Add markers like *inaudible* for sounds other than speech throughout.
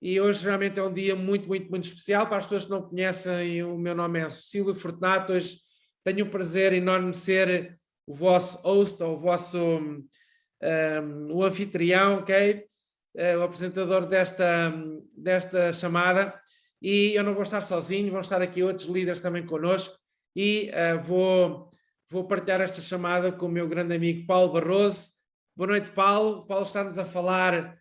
e hoje realmente é um dia muito, muito, muito especial. Para as pessoas que não conhecem, o meu nome é Silvio Fortunato. Hoje tenho o prazer enorme de ser o vosso host, ou o vosso um, o anfitrião, ok? Uh, o apresentador desta, desta chamada. E eu não vou estar sozinho, vão estar aqui outros líderes também connosco. E uh, vou, vou partilhar esta chamada com o meu grande amigo Paulo Barroso. Boa noite, Paulo. Paulo está-nos a falar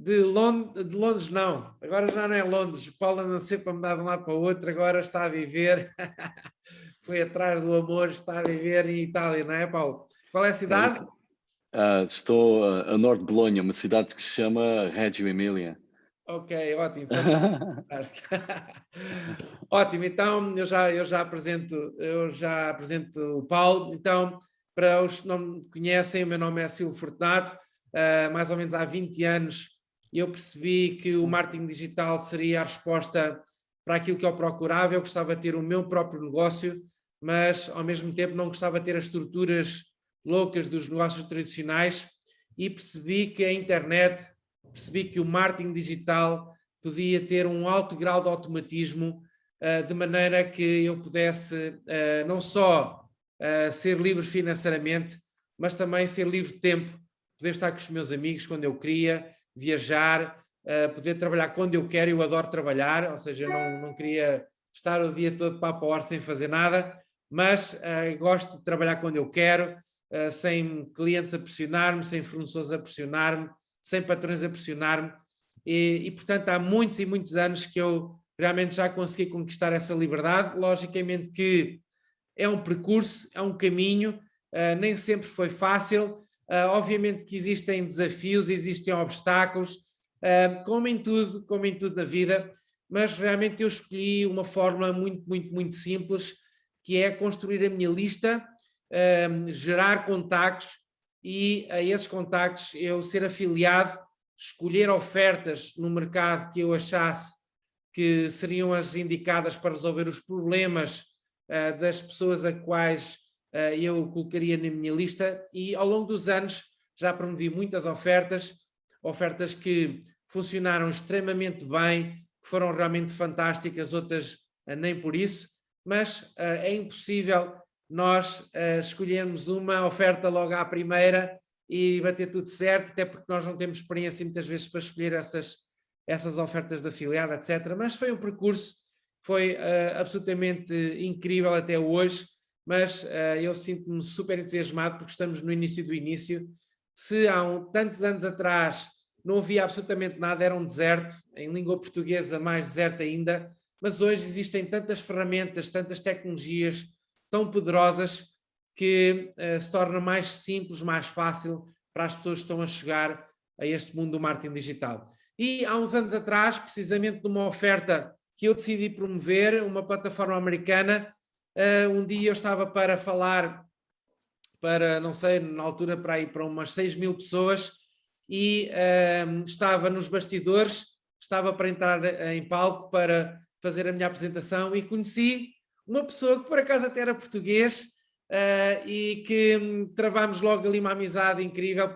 de Londres, de Londres não, agora já não é Londres, o Paulo anda sempre a mudar de um lado para o outro, agora está a viver, *laughs* foi atrás do amor, está a viver em Itália, não é Paulo? Qual é a cidade? Uh, estou a norte de Bolonha, uma cidade que se chama Reggio Emilia. Ok, ótimo. *laughs* *laughs* ótimo, então eu já, eu já apresento, eu já apresento o Paulo, então para os que não me conhecem, o meu nome é Silvio Fortunato, uh, mais ou menos há 20 anos eu percebi que o marketing digital seria a resposta para aquilo que eu procurava, eu gostava de ter o meu próprio negócio, mas ao mesmo tempo não gostava de ter as estruturas loucas dos negócios tradicionais. E percebi que a internet, percebi que o marketing digital podia ter um alto grau de automatismo, uh, de maneira que eu pudesse uh, não só uh, ser livre financeiramente, mas também ser livre de tempo, poder estar com os meus amigos quando eu queria, viajar, uh, poder trabalhar quando eu quero, eu adoro trabalhar, ou seja, não, não queria estar o dia todo para a hora sem fazer nada, mas uh, gosto de trabalhar quando eu quero, uh, sem clientes a pressionar-me, sem fornecedores a pressionar-me, sem patrões a pressionar-me, e, e, portanto há muitos e muitos anos que eu realmente já consegui conquistar essa liberdade, logicamente que é um percurso, é um caminho, nem sempre foi fácil, Uh, obviamente que existem desafios, existem obstáculos, uh, como em tudo, como em tudo na vida, mas realmente eu escolhi uma forma muito, muito, muito simples, que é construir a minha lista, uh, gerar contactos e a esses contactos eu ser afiliado, escolher ofertas no mercado que eu achasse que seriam as indicadas para resolver os problemas das pessoas a quais eu colocaria na minha lista e ao longo dos anos já promovi muitas ofertas, ofertas que funcionaram extremamente bem, que foram realmente fantásticas, outras uh, nem por isso, mas uh, é impossível nós escolhermos uma oferta logo à primeira e bater tudo certo, até porque nós não temos experiência muitas vezes para escolher essas, essas ofertas de afiliado, etc. Mas foi um percurso, foi absolutamente incrível até hoje, mas uh, eu sinto-me super entusiasmado porque estamos no início do início. Se há um, tantos anos atrás não havia absolutamente nada, era um deserto, em língua portuguesa mais deserto ainda, mas hoje existem tantas ferramentas, tantas tecnologias tão poderosas que uh, se torna mais simples, mais fácil para as pessoas que estão a chegar a este mundo do marketing digital. E há uns anos atrás, precisamente numa oferta que eu decidi promover, uma plataforma americana Uh, um dia eu estava para falar para, não sei, na altura para ir para umas 6 mil pessoas e uh, estava nos bastidores, estava para entrar em palco para fazer a minha apresentação e conheci uma pessoa que por acaso até era português uh, e que um, travámos logo ali uma amizade incrível,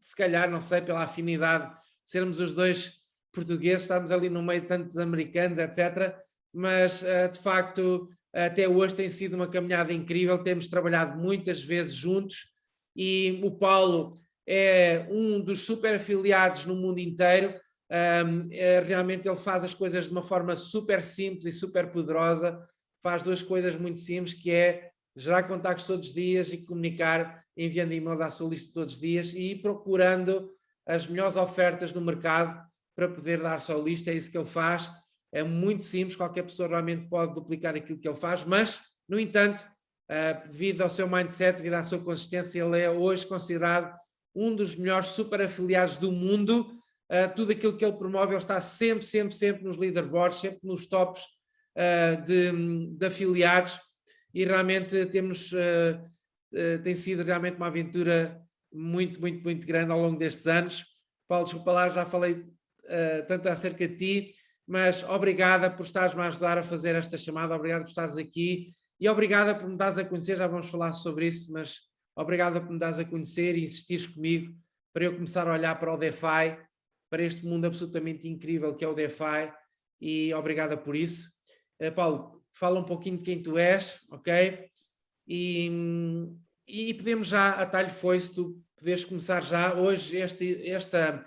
se calhar, não sei, pela afinidade de sermos os dois portugueses, estamos ali no meio de tantos americanos, etc. Mas, uh, de facto, até hoje tem sido uma caminhada incrível, temos trabalhado muitas vezes juntos e o Paulo é um dos super afiliados no mundo inteiro, um, é, realmente ele faz as coisas de uma forma super simples e super poderosa, faz duas coisas muito simples, que é gerar contactos todos os dias e comunicar enviando e-mail à sua lista todos os dias e procurando as melhores ofertas no mercado para poder dar sua lista, é isso que ele faz é muito simples, qualquer pessoa realmente pode duplicar aquilo que ele faz, mas, no entanto, uh, devido ao seu mindset, devido à sua consistência, ele é hoje considerado um dos melhores super afiliados do mundo. Uh, tudo aquilo que ele promove, ele está sempre, sempre, sempre nos leaderboards, sempre nos tops uh, de, de, afiliados e realmente temos, tem sido realmente uma aventura muito, muito, muito grande ao longo destes anos. Paulo, desculpa lá, já falei tanto acerca de ti, mas obrigada por estares-me a ajudar a fazer esta chamada, obrigada por estares aqui e obrigada por me dares a conhecer, já vamos falar sobre isso, mas obrigada por me dares a conhecer e insistires comigo para eu começar a olhar para o DeFi para este mundo absolutamente incrível que é o DeFi e obrigada por isso. Uh, Paulo, fala um pouquinho de quem tu és, ok? E, e podemos já, a talho foi, se tu poderes começar já, hoje este, esta,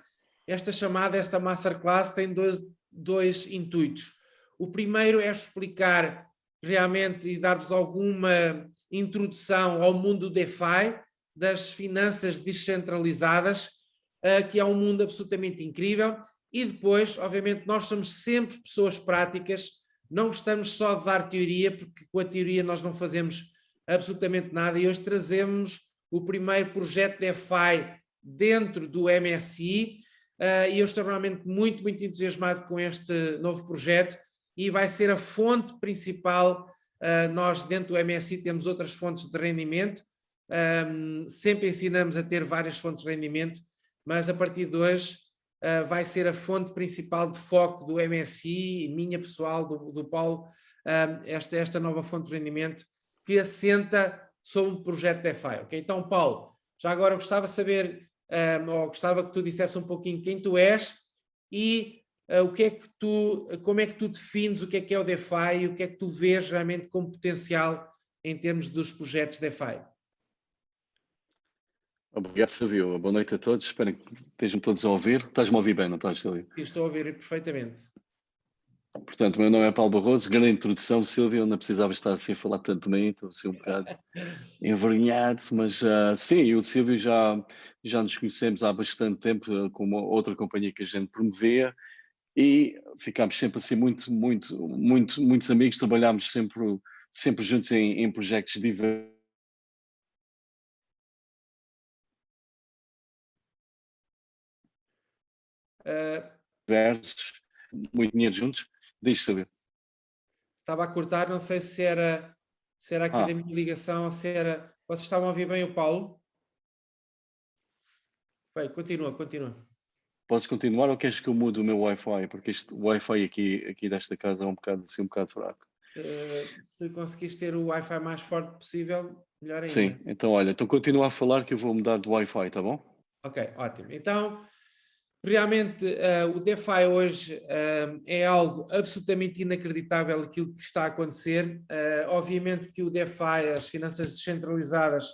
esta chamada, esta masterclass tem dois, dois intuitos. O primeiro é explicar realmente e dar-vos alguma introdução ao mundo DeFi, das finanças descentralizadas, uh, que é um mundo absolutamente incrível. E depois, obviamente, nós somos sempre pessoas práticas, não gostamos só de dar teoria, porque com a teoria nós não fazemos absolutamente nada. E hoje trazemos o primeiro projeto DeFi dentro do MSI, uh, e eu estou realmente muito, muito entusiasmado com este novo projeto, e vai ser a fonte principal. Uh, nós dentro do MSI temos outras fontes de rendimento, um, sempre ensinamos a ter várias fontes de rendimento, mas a partir de hoje uh, vai ser a fonte principal de foco do MSI, minha pessoal, do, do Paulo, um, esta, esta nova fonte de rendimento que assenta sobre um projeto DeFi. Okay? Então, Paulo, já agora gostava de saber, um, ou gostava que tu dissesse um pouquinho quem tu és e uh, o que é que tu, como é que tu defines o que é que é o DeFi e o que é que tu vês realmente como potencial em termos dos projetos DeFi. Obrigado, Silvio. Boa noite a todos. Espero que estejam todos a ouvir. Estás-me a ouvir bem, não estás, Silvio? Estou a ouvir perfeitamente. Portanto, o meu nome é Paulo Barroso. Grande introdução, Silvio. Não precisava estar assim a falar tanto bem, estou assim um bocado *laughs* envergonhado, mas uh, sim, eu e o Silvio já, já nos conhecemos há bastante tempo uh, com uma outra companhia que a gente promovia e ficámos sempre assim muito, muito, muito, muitos amigos, trabalhámos sempre, sempre juntos em, em projetos diversos versos, muito dinheiro juntos. Deixe saber. Estava a cortar, não sei se era, se era aqui ah. da minha ligação, se era. Vocês estavam a ouvir bem o Paulo? Vai, continua, continua. Podes continuar ou queres que eu mude o meu Wi-Fi? Porque este Wi-Fi aqui, aqui desta casa é um bocado, assim, um bocado fraco. Uh, se conseguires ter o Wi-Fi mais forte possível, melhor ainda. Sim, então olha, então continua a falar que eu vou mudar de Wi-Fi, tá bom? Ok, ótimo. Então, Realmente, uh, o DeFi hoje uh, é algo absolutamente inacreditável aquilo que está a acontecer. Uh, obviamente que o DeFi, as finanças descentralizadas,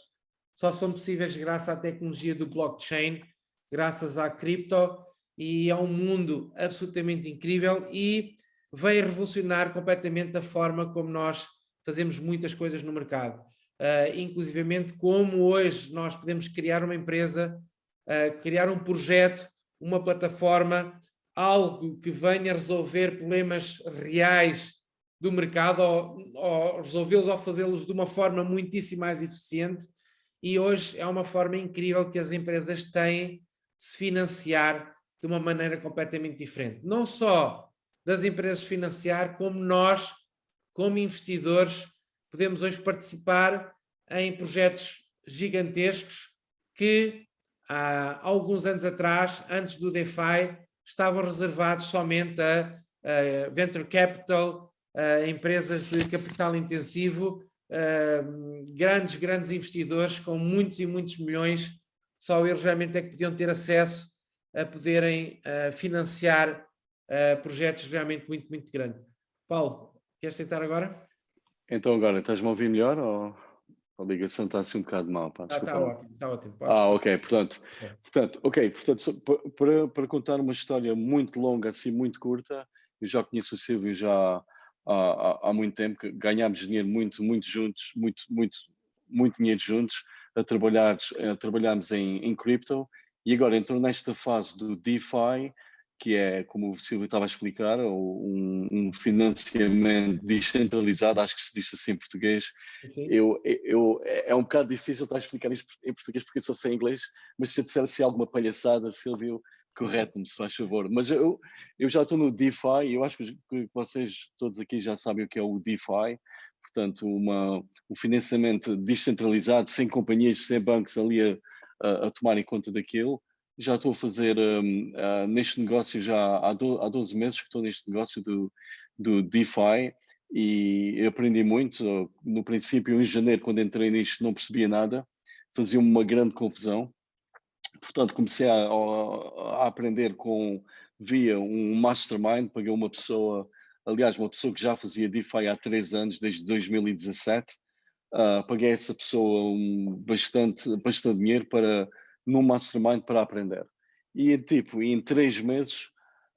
só são possíveis graças à tecnologia do blockchain, graças à cripto, e é um mundo absolutamente incrível e veio revolucionar completamente a forma como nós fazemos muitas coisas no mercado. Uh, inclusivamente como hoje nós podemos criar uma empresa, criar um projeto uma plataforma, algo que venha resolver problemas reais do mercado ou, ou resolvê-los ou fazê-los de uma forma muitíssimo mais eficiente e hoje é uma forma incrível que as empresas têm de se financiar de uma maneira completamente diferente. Não só das empresas financiar, como nós, como investidores, podemos hoje participar em projetos gigantescos que há alguns anos atrás, antes do DeFi, estavam reservados somente a, a venture capital, a empresas de capital intensivo, grandes, grandes investidores com muitos e muitos milhões, só eles realmente é que podiam ter acesso a poderem financiar projetos realmente muito, muito grandes. Paulo, queres tentar agora? Então agora, estás-me a ouvir melhor? Ou... A ligação está assim um bocado mal. Pá, está ah, ótimo, está ótimo. ah, ok, portanto, é. portanto, ok, portanto, para, para contar uma história muito longa, assim, muito curta, eu já conheço o Silvio já há, há, há muito tempo, que ganhámos dinheiro muito, muito juntos, muito, muito, muito dinheiro juntos, a trabalhar, a trabalharmos em, em cripto, e agora entrou nesta fase do DeFi, que é, como o Silvio estava a explicar, um, um, financiamento descentralizado, acho que se diz assim em português. Eu, eu, é um bocado difícil estar a explicar isto em português porque eu só sei inglês, mas se eu disser assim alguma palhaçada, Silvio, correto-me, se faz favor. Mas eu, eu já estou no DeFi e eu acho que vocês todos aqui já sabem o que é o DeFi. Portanto, uma, um financiamento descentralizado, sem companhias, sem bancos ali a, a, a tomarem conta daquilo já estou a fazer um, uh, neste negócio já há, do, há 12 meses que estou neste negócio do, do DeFi e aprendi muito. No princípio, em janeiro, quando entrei nisto, não percebia nada, fazia uma grande confusão. portanto, comecei a, a, aprender com, via um mastermind, paguei uma pessoa, aliás, uma pessoa que já fazia DeFi há três anos, desde 2017, uh, paguei essa pessoa um, bastante, bastante dinheiro para, num mastermind para aprender. E tipo, em três meses,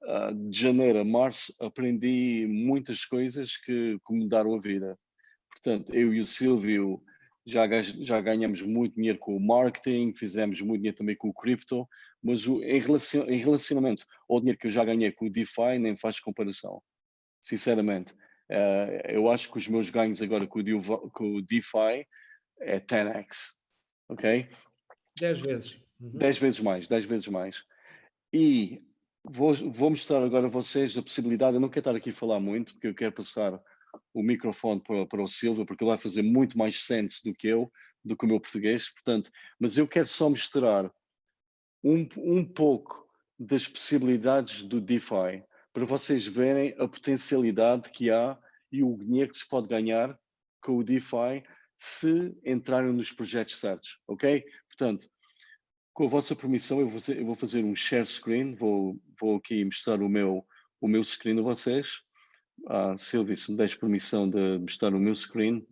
uh, de janeiro a março, aprendi muitas coisas que, que mudaram a vida. Portanto, eu e o Silvio já, já ganhamos muito dinheiro com o marketing, fizemos muito dinheiro também com o cripto, mas o, em, relacion, em relacionamento ao dinheiro que eu já ganhei com o DeFi, nem faz comparação, sinceramente. Uh, eu acho que os meus ganhos agora com o, com o DeFi é 10x, ok? 10 vezes. Uhum. 10 vezes mais, 10 vezes mais. E vou, vou mostrar agora a vocês a possibilidade, eu não quero estar aqui a falar muito, porque eu quero passar o microfone para, para o Silva, porque ele vai fazer muito mais sense do que eu, do que o meu português, portanto, mas eu quero só mostrar um, um pouco das possibilidades do DeFi, para vocês verem a potencialidade que há e o dinheiro que se pode ganhar com o DeFi se entrarem nos projetos certos, ok? Portanto, com a vossa permissão, eu vou fazer, eu vou fazer um share screen, vou, vou aqui mostrar o meu, o meu screen a vocês. Ah, Silvio, se me des permissão de mostrar o meu screen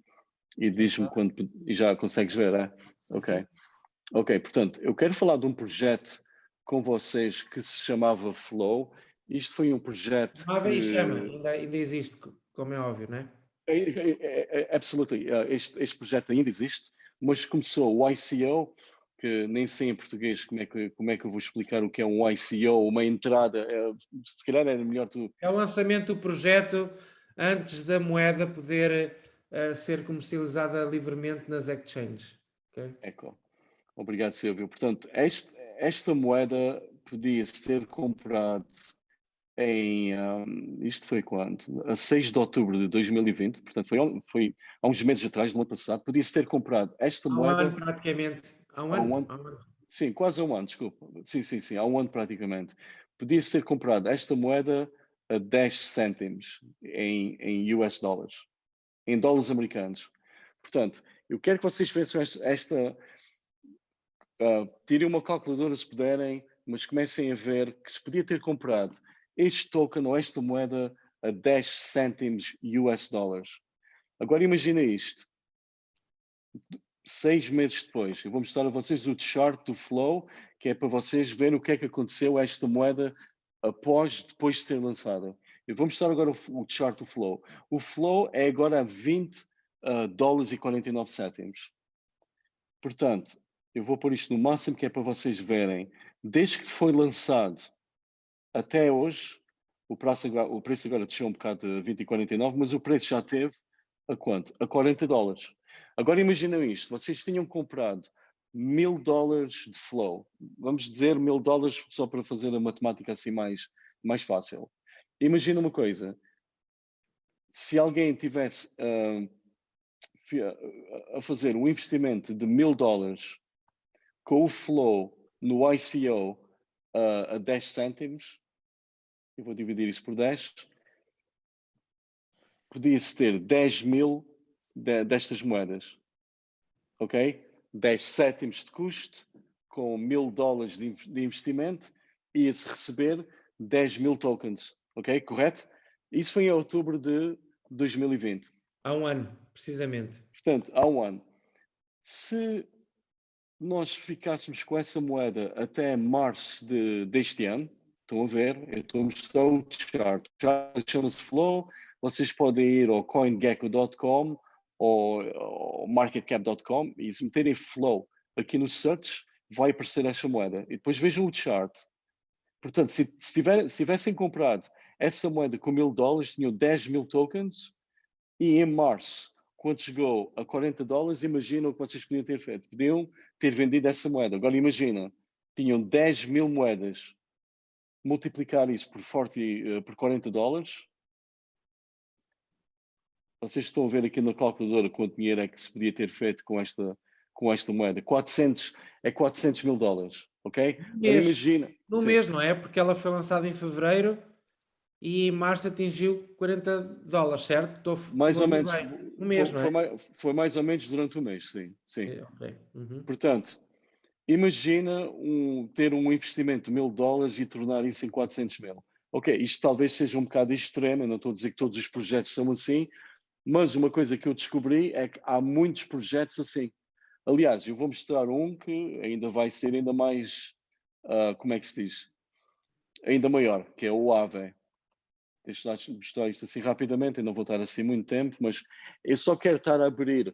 e diz-me quando e já consegues ver, é? Ok. Ok, portanto, eu quero falar de um projeto com vocês que se chamava Flow isto foi um projeto. Ah, que... chama, ainda, ainda existe, como é óbvio, não é? É, é, é, é absolutely. Este, este projeto ainda existe, mas começou o ICO, que nem sei em português como é que, como é que eu vou explicar o que é um ICO, uma entrada. É, se calhar era melhor tu. É o lançamento do projeto antes da moeda poder uh, ser comercializada livremente nas exchanges. Okay? Eco. Obrigado, Silvio. Portanto, este, esta moeda podia-se ter comprado em, um, isto foi quando? A 6 de outubro de 2020, portanto foi, foi há uns meses atrás, no ano passado, podia-se ter comprado esta moeda... Um ano praticamente, há um, há um ano, ano. Sim, quase há um ano, desculpa. Sim, sim, sim, há um ano praticamente. Podia-se ter comprado esta moeda a 10 cêntimos em, em US dólares, em dólares americanos. Portanto, eu quero que vocês vejam esta... esta uh, tirem uma calculadora se puderem, mas comecem a ver que se podia ter comprado este token ou esta moeda a 10 cêntimos US dólares. Agora imagina isto. Seis meses depois, eu vou mostrar a vocês o chart do Flow, que é para vocês verem o que é que aconteceu a esta moeda após, depois de ser lançada. Eu vou mostrar agora o, o chart do Flow. O Flow é agora a 20 uh, ah, dólares e 49 cêntimos. Portanto, eu vou pôr isto no máximo que é para vocês verem. Desde que foi lançado até hoje, o preço, agora, o preço agora desceu um bocado de 20,49, mas o preço já teve a quanto? A 40 dólares. Agora imaginam isto, vocês tinham comprado mil dólares de flow, vamos dizer mil dólares só para fazer a matemática assim mais, mais fácil. Imagina uma coisa, se alguém tivesse uh, a fazer um investimento de mil dólares com o flow no ICO uh, a 10 cêntimos, eu vou dividir isso por 10, podia-se ter 10 mil de, destas moedas, ok? 10 sétimos de custo, com mil dólares de, de investimento, ia-se receber 10 mil tokens, ok? Correto? Isso foi em outubro de 2020. Há um ano, precisamente. Portanto, há um ano. Se nós ficássemos com essa moeda até março de, deste ano, Estão a ver? Eu estou a mostrar o chart. O chart chama-se Flow. Vocês podem ir ao coingecko.com ou, ou marketcap.com e se meterem Flow aqui no search, vai aparecer esta moeda. E depois vejam o chart. Portanto, se, se, tiver, se tivessem comprado essa moeda com mil dólares, tinham 10 mil tokens e em março, quando chegou a 40 dólares, imaginam o que vocês podiam ter feito. Podiam ter vendido essa moeda. Agora imagina, tinham 10 mil moedas multiplicar isso por, 40, uh, por 40 dólares, vocês estão a ver aqui na calculadora quanto dinheiro é que se podia ter feito com esta, com esta moeda. 400, é 400 mil dólares, ok? Mês, imagina. No sim. mês, não é? Porque ela foi lançada em fevereiro e em março atingiu 40 dólares, certo? Estou, mais ou menos. Um mês, foi, não é? Foi mais, foi mais, ou menos durante o mês, sim. sim. É, okay. uhum. Portanto, imagina um, ter um investimento de mil dólares e tornar isso em 400 mil. Ok, isto talvez seja um bocado extremo, eu não estou a dizer que todos os projetos são assim, mas uma coisa que eu descobri é que há muitos projetos assim. Aliás, eu vou mostrar um que ainda vai ser ainda mais, uh, como é que se diz? Ainda maior, que é o AVE. Deixa-me mostrar isto assim rapidamente, eu não vou estar assim muito tempo, mas eu só quero estar a abrir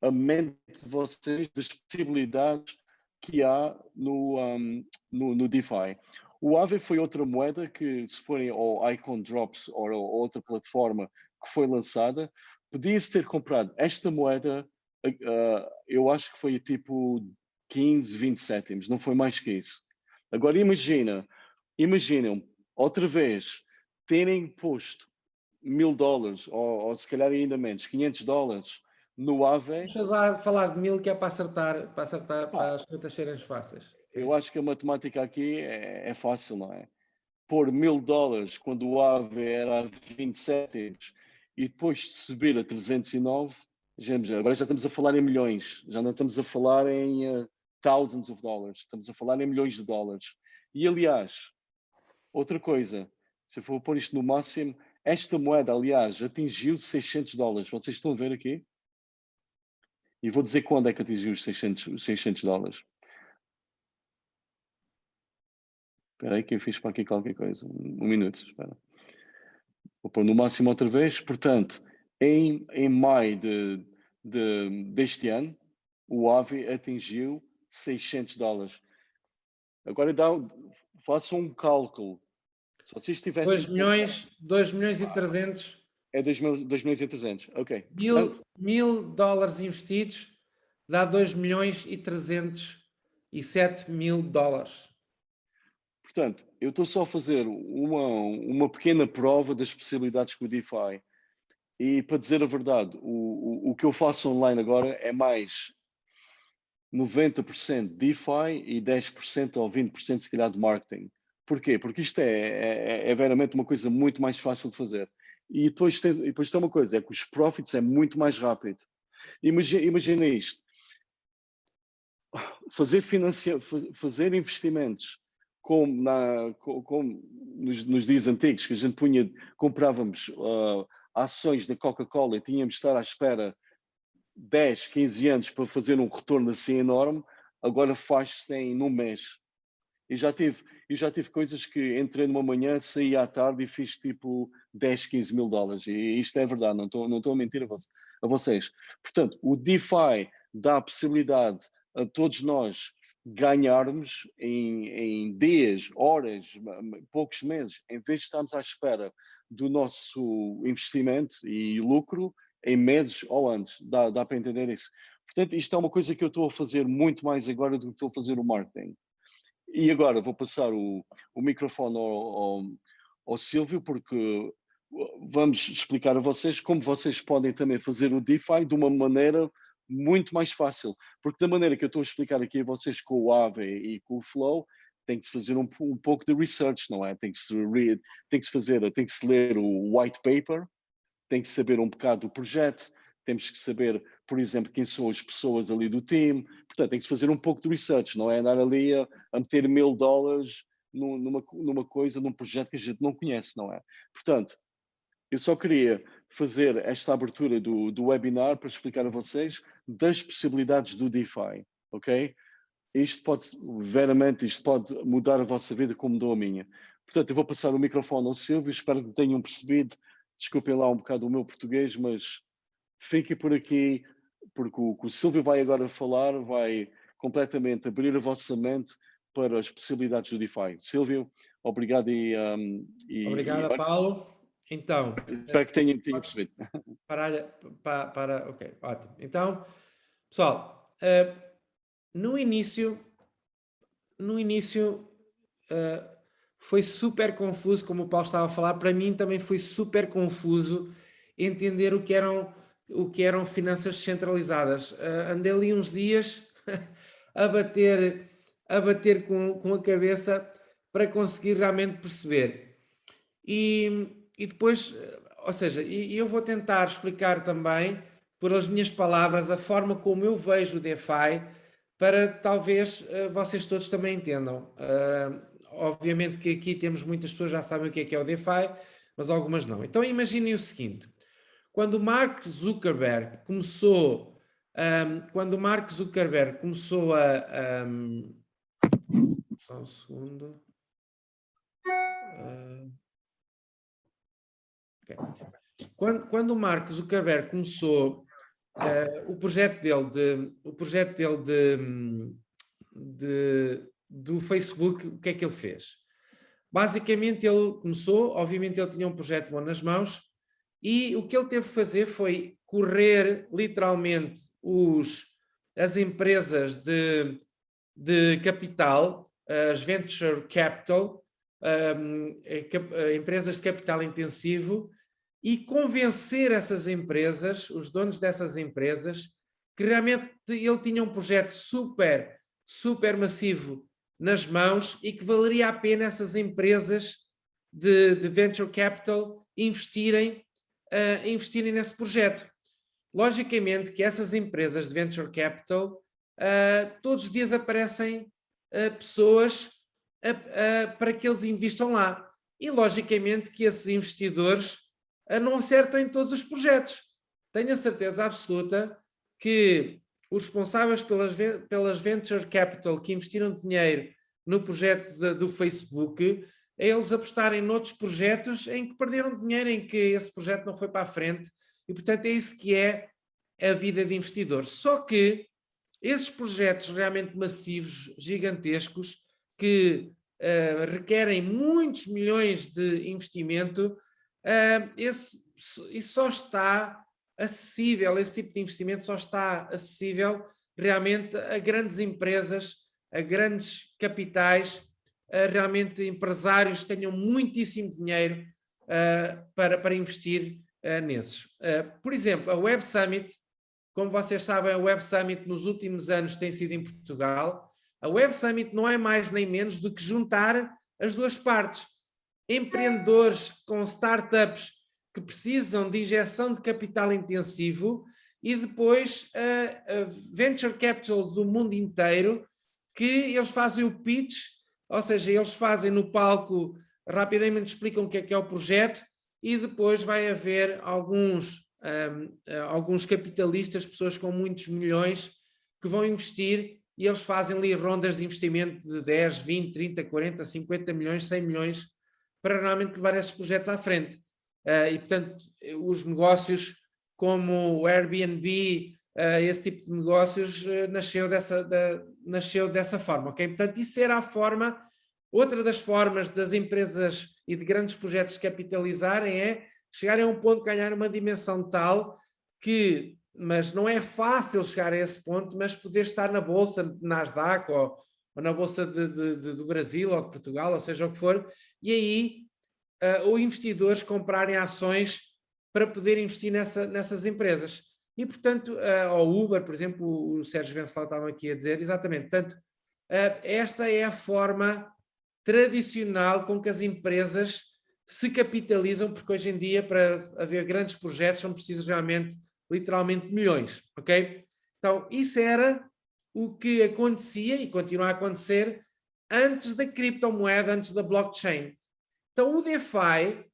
a mente de vocês das possibilidades que há no, um, no, no, DeFi. O Aave foi outra moeda que, se forem ao Icon Drops ou, ou outra plataforma que foi lançada, podia-se ter comprado esta moeda, uh, eu acho que foi tipo 15, 20 cêntimos, não foi mais que isso. Agora imagina, imaginem outra vez terem posto mil dólares, ou, ou se calhar ainda menos, 500 dólares no AVE... Deixa lá falar de mil que é para acertar, para acertar, ah, para as contas serem fáceis. Eu acho que a matemática aqui é, é fácil, não é? Pôr mil dólares quando o AVE era a 20 cêntimos e depois de subir a 309, agora já estamos a falar em milhões, já não estamos a falar em uh, thousands of dollars, estamos a falar em milhões de dólares. E aliás, outra coisa, se eu for pôr isto no máximo, esta moeda, aliás, atingiu 600 dólares. Vocês estão a ver aqui? E vou dizer quando é que atingiu os 600, os 600 dólares. Espera aí que eu fiz para aqui qualquer coisa. Um, minuto, espera. Vou pôr no máximo outra vez. Portanto, em, em maio de, de, deste ano, o AVE atingiu 600 dólares. Agora dá, façam um cálculo. Se vocês tivessem... 2 milhões, 2 milhões e 300 é 2 milhões e 300, ok. Mil, Portanto, mil dólares investidos dá 2 milhões e 307 mil dólares. Portanto, eu estou só a fazer uma, uma pequena prova das possibilidades com o DeFi. E para dizer a verdade, o, o, o que eu faço online agora é mais 90% DeFi e 10% ou 20% se calhar de marketing. Porquê? Porque isto é, é, é veramente uma coisa muito mais fácil de fazer. E depois tem, e depois tem uma coisa, é que os profits é muito mais rápido. Imagina, imagina isto. Fazer, fazer investimentos como, na, como nos, nos, dias antigos, que a gente punha, comprávamos uh, ações da Coca-Cola e tínhamos de estar à espera 10, 15 anos para fazer um retorno assim enorme, agora faz-se em num mês. E já tive, eu já tive coisas que entrei numa manhã, saí à tarde e fiz tipo 10, 15 mil dólares. E isto é verdade, não estou não estou a mentir a vocês. Portanto, o DeFi dá a possibilidade a todos nós ganharmos em, em dias, horas, poucos meses, em vez de estarmos à espera do nosso investimento e lucro em meses ou antes. Dá, dá para entender isso. Portanto, isto é uma coisa que eu estou a fazer muito mais agora do que estou a fazer o marketing. E agora vou passar o, o microfone ao, ao, ao Silvio, porque vamos explicar a vocês como vocês podem também fazer o DeFi de uma maneira muito mais fácil. Porque da maneira que eu estou a explicar aqui a vocês com o Aave e com o Flow, tem que se fazer um, um pouco de research, não é? Tem que se read, tem que se fazer, tem que se ler o white paper, tem que saber um bocado do projeto, temos que saber, por exemplo, quem são as pessoas ali do time. Portanto, tem que se fazer um pouco de research, não é andar ali a, a meter mil dólares numa, numa coisa, num projeto que a gente não conhece, não é? Portanto, eu só queria fazer esta abertura do, do webinar para explicar a vocês das possibilidades do DeFi, ok? Isto pode, veramente, isto pode mudar a vossa vida como mudou a minha. Portanto, eu vou passar o microfone ao Silvio, espero que tenham percebido, desculpem lá um bocado o meu português, mas fiquem por aqui, porque o que o Silvio vai agora falar vai completamente abrir a vossa mente para as possibilidades do DeFi. Silvio, obrigado e... Um, e Obrigado, e... Paulo. Então... Espero que tenham, tenham percebido. Para, para, para, ok, ótimo. Então, pessoal, uh, no início, no início uh, foi super confuso, como o Paulo estava a falar, para mim também foi super confuso entender o que eram o que eram finanças descentralizadas. Uh, andei ali uns dias *laughs* a bater, a bater com, com a cabeça para conseguir realmente perceber. E, e depois, ou seja, e, eu vou tentar explicar também, pelas minhas palavras, a forma como eu vejo o DeFi, para talvez uh, vocês todos também entendam. Uh, obviamente que aqui temos muitas pessoas já sabem o que é que é o DeFi, mas algumas não. Então imaginem o seguinte, quando Mark Zuckerberg começou, um, quando o Mark Zuckerberg começou a... Um, só um segundo... Uh, okay. quando, quando o Mark Zuckerberg começou uh, o projeto dele, de, o projeto dele de, de, do Facebook, o que é que ele fez? Basicamente ele começou, obviamente ele tinha um projeto bom nas mãos e o que ele teve que fazer foi correr literalmente os, as empresas de, de capital, as venture capital, um, empresas de capital intensivo e convencer essas empresas, os donos dessas empresas, que realmente ele tinha um projeto super, super massivo nas mãos e que valeria a pena essas empresas de, de venture capital investirem, uh, investirem nesse projeto. Logicamente que essas empresas de venture capital, uh, todos os dias aparecem uh, pessoas para que eles investam lá. E logicamente que esses investidores não acertam em todos os projetos. Tenho a certeza absoluta que os responsáveis pelas, pelas venture capital que investiram dinheiro no projeto de, do Facebook, é eles apostarem noutros projetos em que perderam dinheiro, em que esse projeto não foi para a frente, e portanto é isso que é a vida de investidor. Só que esses projetos realmente massivos, gigantescos, que uh, requerem muitos milhões de investimento, esse, isso só está acessível, esse tipo de investimento só está acessível realmente a grandes empresas, a grandes capitais, a realmente empresários que tenham muitíssimo dinheiro uh, para, para investir uh, nesses. Uh, por exemplo, a Web Summit, como vocês sabem, a Web Summit nos últimos anos tem sido em Portugal. A Web Summit não é mais nem menos do que juntar as duas partes empreendedores com startups que precisam de injeção de capital intensivo e depois a, a venture capital do mundo inteiro que eles fazem o pitch, ou seja, eles fazem no palco, rapidamente explicam o que é que é o projeto e depois vai haver alguns, um, alguns capitalistas, pessoas com muitos milhões que vão investir e eles fazem ali rondas de investimento de 10, 20, 30, 40, 50 milhões, 100 milhões para realmente levar esses projetos à frente. Uh, e, portanto, os negócios como o Airbnb, uh, esse tipo de negócios, uh, nasceu, dessa, da, nasceu dessa forma, ok? Portanto, isso era a forma, outra das formas das empresas e de grandes projetos capitalizarem é chegarem a um ponto ganhar uma dimensão tal que, mas não é fácil chegar a esse ponto, mas poder estar na bolsa de Nasdaq ou, ou na bolsa de, de, de, do Brasil ou de Portugal, ou seja o que for, e aí uh, ou investidores comprarem ações para poder investir nessa, nessas empresas. E, portanto, uh, ao Uber, por exemplo, o, Sérgio Venceslau estava aqui a dizer, exatamente, portanto, uh, esta é a forma tradicional com que as empresas se capitalizam, porque hoje em dia, para haver grandes projetos, são precisos realmente, literalmente, milhões, ok? Então, isso era o que acontecia e continua a acontecer antes da criptomoeda, antes da blockchain. Então o DeFi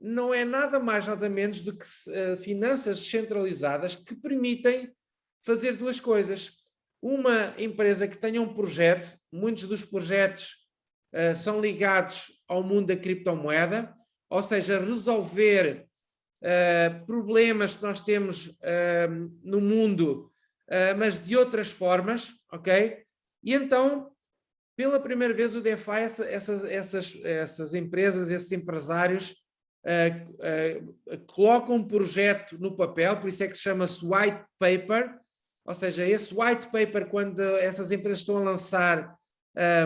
não é nada mais nada menos do que uh, finanças descentralizadas que permitem fazer duas coisas. Uma empresa que tenha um projeto, muitos dos projetos uh, são ligados ao mundo da criptomoeda, ou seja, resolver uh, problemas que nós temos no mundo, mas de outras formas, ok? E então pela primeira vez o DeFi, essa, essas, essas, essas empresas, esses empresários uh, uh, colocam um projeto no papel, por isso é que se chama-se white paper, ou seja, esse white paper, quando essas empresas estão a lançar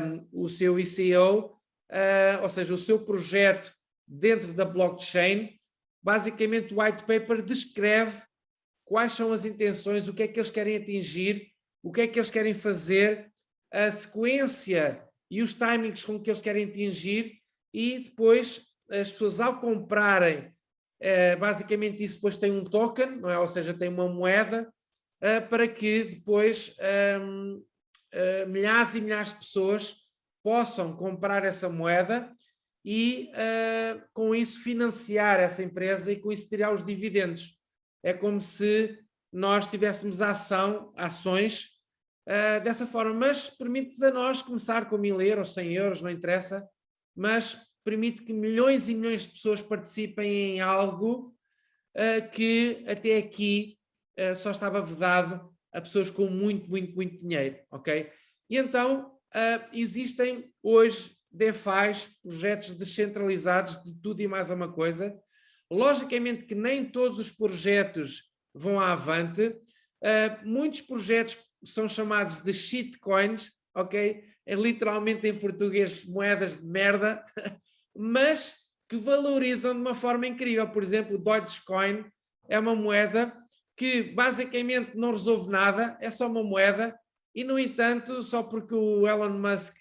um, o seu ICO, uh, ou seja, o seu projeto dentro da blockchain, basicamente o white paper descreve quais são as intenções, o que é que eles querem atingir, o que é que eles querem fazer a sequência e os timings com que eles querem atingir e depois as pessoas ao comprarem, eh, basicamente isso depois tem um token, não é? ou seja, tem uma moeda, eh, para que depois ehm, uh, milhares e milhares de pessoas possam comprar essa moeda e com isso financiar essa empresa e com isso tirar os dividendos. É como se nós tivéssemos ação, ações uh, dessa forma, mas permite-nos a nós começar com mil euros, 100 euros, não interessa, mas permite que milhões e milhões de pessoas participem em algo uh, que até aqui só estava vedado a pessoas com muito, muito, muito dinheiro, ok? E então existem hoje DeFi, projetos descentralizados de tudo e mais uma coisa. Logicamente que nem todos os projetos vão avante. Uh, muitos projetos são chamados de shitcoins, ok? É literalmente em português moedas de merda, *laughs* mas que valorizam de uma forma incrível. Por exemplo, o Dogecoin é uma moeda que basicamente não resolve nada, é só uma moeda, e no entanto, só porque o Elon Musk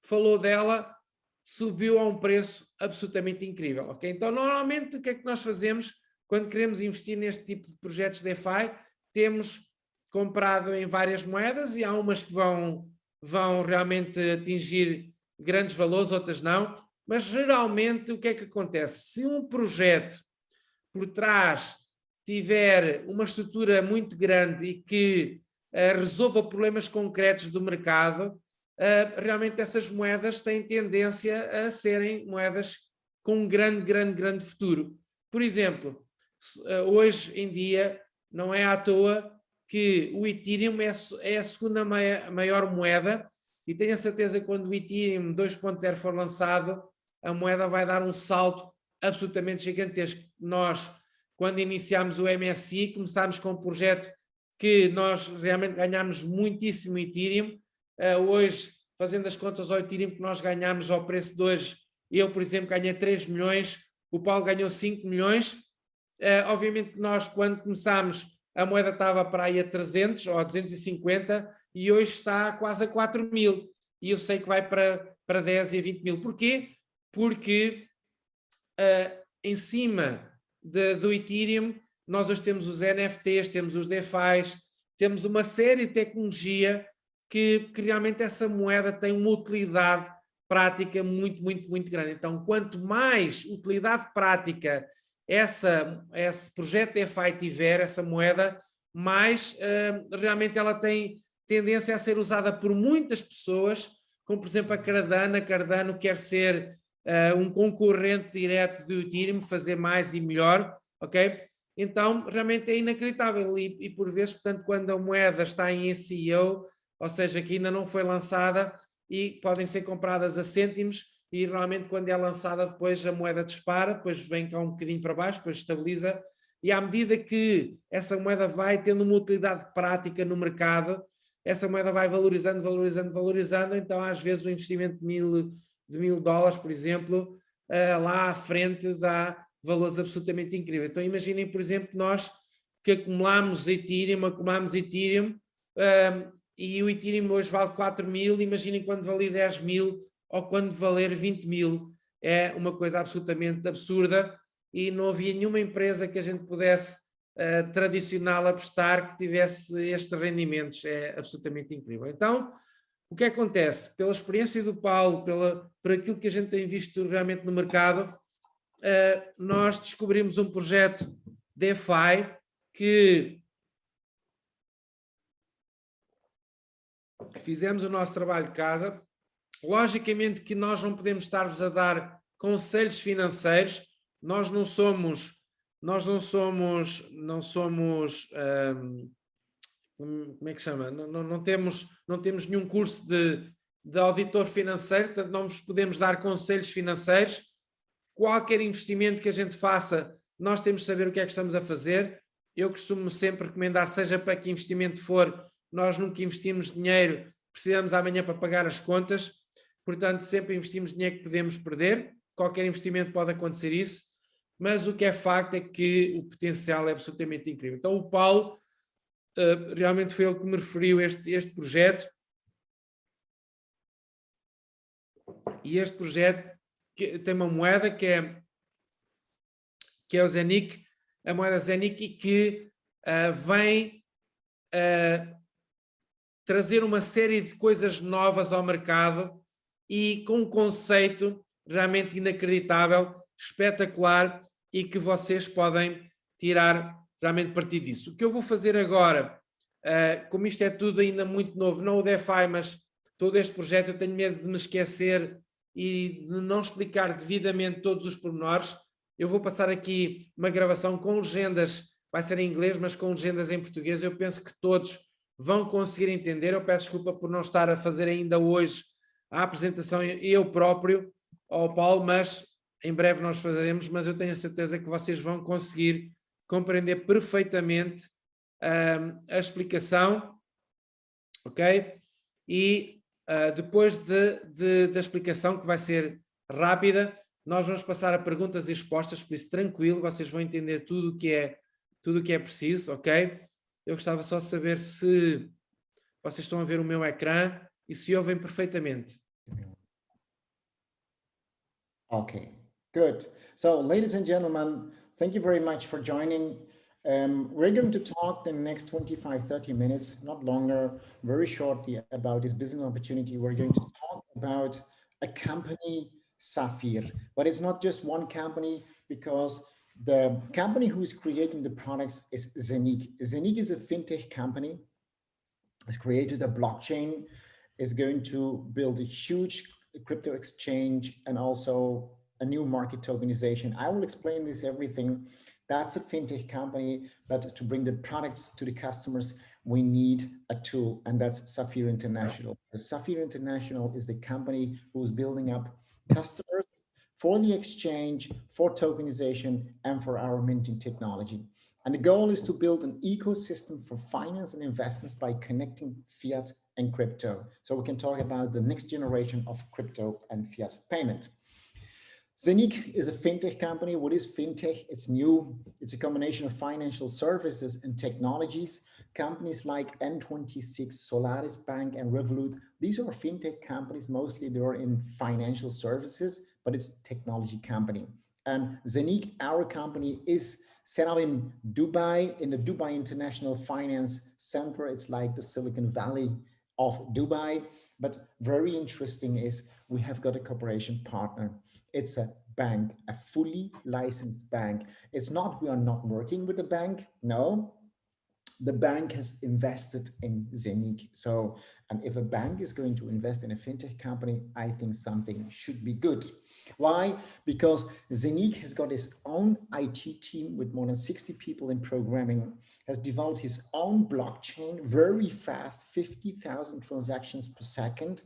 falou dela, subiu a um preço absolutamente incrível. Okay? Então, normalmente, o que é que nós fazemos quando queremos investir neste tipo de projetos DeFi? Temos comprado em várias moedas e há umas que vão, vão realmente atingir grandes valores, outras não. Mas, geralmente, o que é que acontece? Se um projeto por trás tiver uma estrutura muito grande e que uh, resolva problemas concretos do mercado, uh, realmente essas moedas têm tendência a serem moedas com um grande, grande, grande futuro. Por exemplo, uh, hoje em dia não é à toa que o Ethereum é, é a segunda maior moeda e tenho a certeza que quando o Ethereum 2.0 for lançado, a moeda vai dar um salto absolutamente gigantesco. Nós, quando iniciámos o MSI, começámos com um projeto que nós realmente ganhámos muitíssimo Ethereum, Uh, hoje, fazendo as contas ao Ethereum que nós ganhamos ao preço de hoje, eu, por exemplo, ganhei 3 milhões, o Paulo ganhou 5 milhões. Uh, obviamente nós, quando começámos, a moeda estava para aí a 300 ou a 250 e hoje está quase a 4 mil. E eu sei que vai para, para 10 e 20 mil. Porquê? Porque uh, em cima de, do Ethereum, nós hoje temos os NFTs, temos os DeFi, temos uma série de tecnologia que, que realmente essa moeda tem uma utilidade prática muito, muito, muito grande. Então, quanto mais utilidade prática essa, esse projeto DeFi tiver, essa moeda, mais uh, realmente ela tem tendência a ser usada por muitas pessoas, como por exemplo a Cardano. A Cardano quer ser uh, um concorrente direto do Ethereum, fazer mais e melhor, ok? Então, realmente é inacreditável e, e por vezes, portanto, quando a moeda está em SEO, ou seja, que ainda não foi lançada e podem ser compradas a cêntimos e realmente quando é lançada depois a moeda dispara, depois vem cá um bocadinho para baixo, depois estabiliza e à medida que essa moeda vai tendo uma utilidade prática no mercado, essa moeda vai valorizando, valorizando, valorizando, então às vezes o investimento de mil, de mil dólares, por exemplo, uh, lá à frente dá valores absolutamente incríveis. Então imaginem, por exemplo, nós que acumulamos Ethereum, acumulamos Ethereum, uh, e o Ethereum hoje vale 4 mil, imaginem quando valer 10 mil ou quando valer 20 mil. É uma coisa absolutamente absurda e não havia nenhuma empresa que a gente pudesse uh, tradicional apostar que tivesse estes rendimentos. É absolutamente incrível. Então, o que acontece? Pela experiência do Paulo, pela, por aquilo que a gente tem visto realmente no mercado, uh, nós descobrimos um projeto DeFi que fizemos o nosso trabalho de casa. Logicamente que nós não podemos estar-vos a dar conselhos financeiros, nós não somos, nós não somos, não somos, hum, como é que chama? Não, não, não, temos, não temos nenhum curso de, de auditor financeiro, portanto não vos podemos dar conselhos financeiros. Qualquer investimento que a gente faça, nós temos de saber o que é que estamos a fazer. Eu costumo sempre recomendar, seja para que investimento for, nós nunca investimos dinheiro, precisamos amanhã para pagar as contas, portanto sempre investimos dinheiro que podemos perder, qualquer investimento pode acontecer isso, mas o que é facto é que o potencial é absolutamente incrível. Então o Paulo, uh, realmente foi ele que me referiu este, este projeto, e este projeto que, tem uma moeda que é, que é o Zenic, a moeda Zenic, e que uh, vem uh, trazer uma série de coisas novas ao mercado e com um conceito realmente inacreditável, espetacular e que vocês podem tirar realmente partido disso. O que eu vou fazer agora, uh, como isto é tudo ainda muito novo, não o DeFi, mas todo este projeto, eu tenho medo de me esquecer e de não explicar devidamente todos os pormenores, eu vou passar aqui uma gravação com legendas, vai ser em inglês, mas com legendas em português, eu penso que todos vão conseguir entender, eu peço desculpa por não estar a fazer ainda hoje a apresentação eu próprio ao Paulo, mas em breve nós fazeremos, mas eu tenho a certeza que vocês vão conseguir compreender perfeitamente a explicação, ok? E uh, depois de, de, da explicação, que vai ser rápida, nós vamos passar a perguntas e respostas, por isso tranquilo, vocês vão entender tudo o que é, tudo o que é preciso, ok? Eu gostava só de saber se vocês estão a ver o meu ecrã e se ouvem perfeitamente. Okay, good. So ladies and gentlemen, thank you very much for joining. Um, we're going to talk the next 25, 30 minutes, not longer, very shortly about this business opportunity. We're going to talk about a company Saphir. But it's not just one company because the company who is creating the products is Zenik. Zenik is a fintech company. It's created a blockchain, is going to build a huge crypto exchange and also a new market tokenization. I will explain this everything. That's a fintech company, but to bring the products to the customers, we need a tool, and that's Saphir International. Saphir International is the company who's building up customers for the exchange, for tokenization, and for our minting technology. And the goal is to build an ecosystem for finance and investments by connecting fiat and crypto. So we can talk about the next generation of crypto and fiat payment. Zenik is a fintech company. What is fintech? It's new. It's a combination of financial services and technologies. Companies like N26, Solaris Bank, and Revolut, these are fintech companies. Mostly they're in financial services, but it's technology company. And Zenik, our company, is set up in Dubai, in the Dubai International Finance Center. It's like the Silicon Valley of Dubai. But very interesting is we have got a cooperation partner. It's a bank, a fully licensed bank. It's not we are not working with the bank. No, the bank has invested in Zenik. So, and if a bank is going to invest in a fintech company, I think something should be good. Why? Because Zenik has got his own IT team with more than 60 people in programming, has developed his own blockchain very fast, 50,000 transactions per second.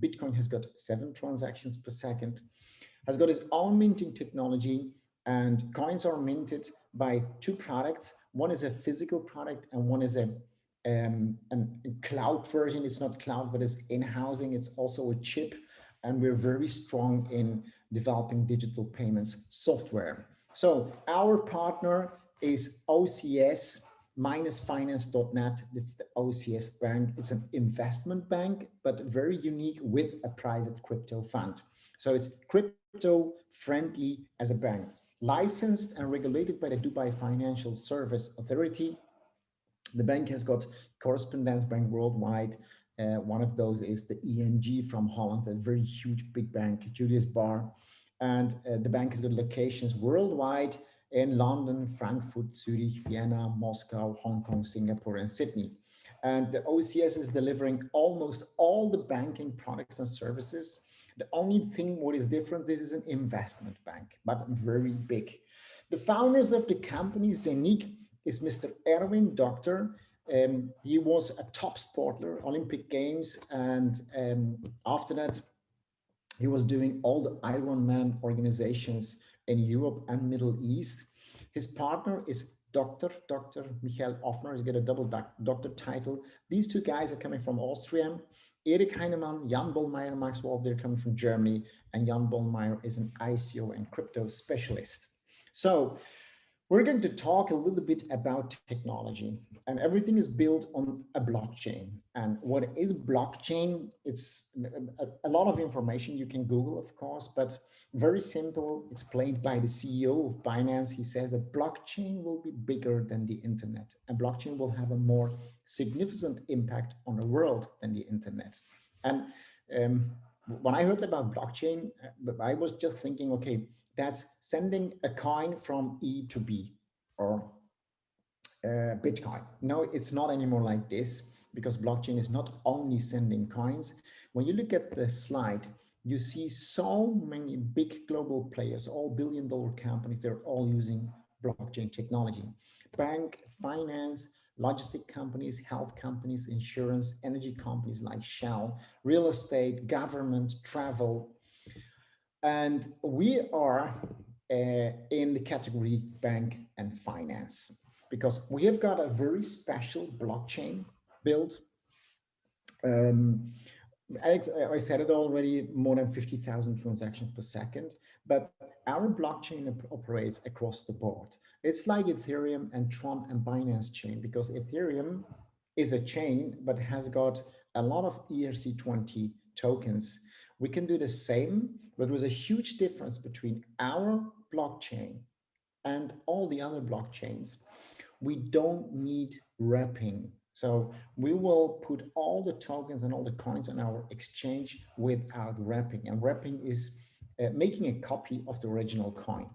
Bitcoin has got seven transactions per second, has got his own minting technology and coins are minted by two products. One is a physical product and one is a, um, a cloud version. It's not cloud, but it's in-housing. It's also a chip. And we're very strong in developing digital payments software. So our partner is OCS minus finance.net. It's the OCS bank. It's an investment bank, but very unique with a private crypto fund. So it's crypto friendly as a bank licensed and regulated by the Dubai Financial Service Authority. The bank has got correspondence bank worldwide. Uh, one of those is the ENG from Holland, a very huge big bank, Julius Bar. And uh, the bank has got locations worldwide in London, Frankfurt, Zurich, Vienna, Moscow, Hong Kong, Singapore, and Sydney. And the OCS is delivering almost all the banking products and services the only thing what is different, this is an investment bank, but very big. The founders of the company, Zenik, is Mr. Erwin Doctor. Um, he was a top sportler, Olympic Games, and um, after that, he was doing all the Ironman organizations in Europe and Middle East. His partner is Dr. Dr. Michael Offner. He's got a double doctor title. These two guys are coming from Austria. Erik Heinemann, Jan Bollmeier, Max Wolf, they're coming from Germany, and Jan Bollmeier is an ICO and crypto specialist. So we're going to talk a little bit about technology and everything is built on a blockchain. And what is blockchain? It's a, a, lot of information you can Google, of course, but very simple explained by the CEO of Binance. He says that blockchain will be bigger than the internet and blockchain will have a more significant impact on the world than the internet. And um, when I heard about blockchain, I was just thinking, okay, that's sending a coin from E to B or uh, Bitcoin. No, it's not anymore like this because blockchain is not only sending coins. When you look at the slide, you see so many big global players, all billion dollar companies, they're all using blockchain technology. Bank, finance, logistic companies, health companies, insurance, energy companies like Shell, real estate, government, travel, and we are uh, in the category bank and finance because we have got a very special blockchain built. Um, Alex, I said it already, more than 50,000 transactions per second, but our blockchain operates across the board. It's like Ethereum and Tron and Binance chain because Ethereum is a chain, but has got a lot of ERC20 tokens. We can do the same but with a huge difference between our blockchain and all the other blockchains. We don't need wrapping. So we will put all the tokens and all the coins on our exchange without wrapping. And wrapping is uh, making a copy of the original coin.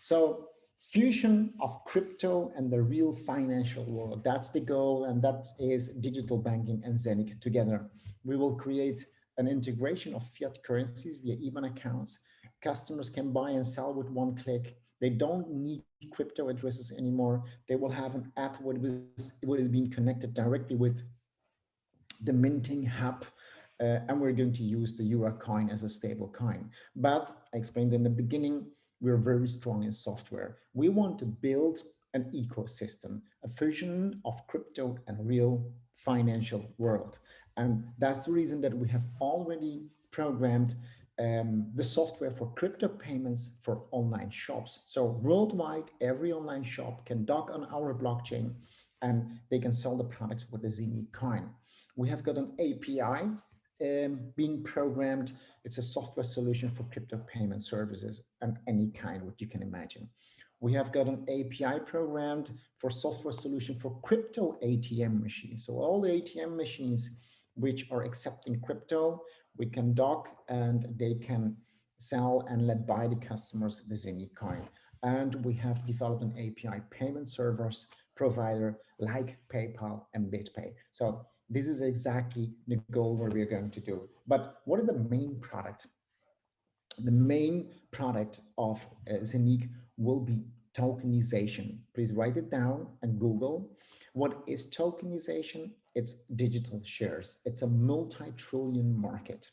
So fusion of crypto and the real financial world. That's the goal. And that is digital banking and Zenic together. We will create an integration of fiat currencies via IBAN accounts. Customers can buy and sell with one click. They don't need crypto addresses anymore. They will have an app what is, being connected directly with the minting hub. Uh, and we're going to use the Euro coin as a stable coin. But I explained in the beginning, we're very strong in software. We want to build an ecosystem, a fusion of crypto and real financial world. And that's the reason that we have already programmed um, the software for crypto payments for online shops. So worldwide, every online shop can dock on our blockchain and they can sell the products with the Zeni coin. We have got an API um, being programmed. It's a software solution for crypto payment services and any kind what you can imagine. We have got an API programmed for software solution for crypto ATM machines. So all the ATM machines which are accepting crypto, we can dock and they can sell and let buy the customers the Zeni coin. And we have developed an API payment servers provider like PayPal and BitPay. So this is exactly the goal where we're going to do. But what is the main product? The main product of uh, Zenic will be tokenization. Please write it down and Google. What is tokenization? It's digital shares. It's a multi-trillion market.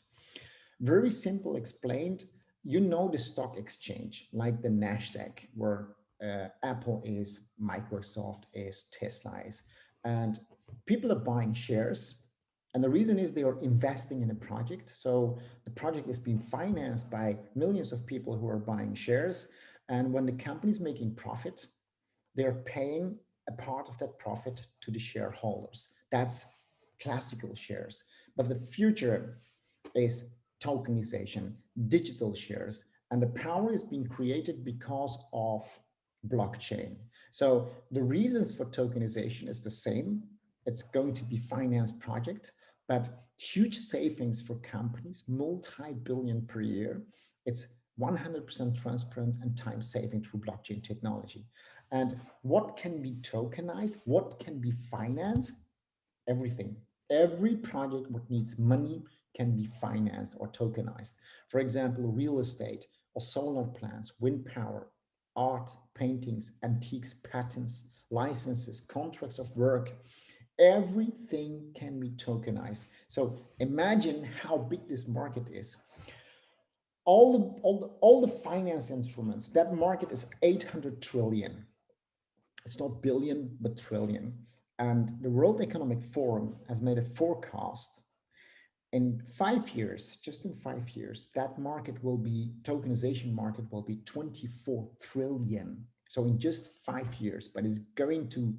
Very simple explained, you know the stock exchange, like the NASDAQ, where uh, Apple is, Microsoft is, Tesla is, and people are buying shares. And the reason is they are investing in a project. So the project is being financed by millions of people who are buying shares. And when the company is making profit, they're paying a part of that profit to the shareholders. That's classical shares. But the future is tokenization, digital shares, and the power is being created because of blockchain. So the reasons for tokenization is the same. It's going to be finance project, but huge savings for companies, multi-billion per year. It's 100% transparent and time saving through blockchain technology. And what can be tokenized? What can be financed? Everything. Every project that needs money can be financed or tokenized. For example, real estate or solar plants, wind power, art, paintings, antiques, patents, licenses, contracts of work, everything can be tokenized. So imagine how big this market is. All the, all the, all the finance instruments, that market is 800 trillion. It's not billion, but trillion. And the World Economic Forum has made a forecast in five years, just in five years, that market will be, tokenization market will be 24 trillion. So in just five years, but it's going to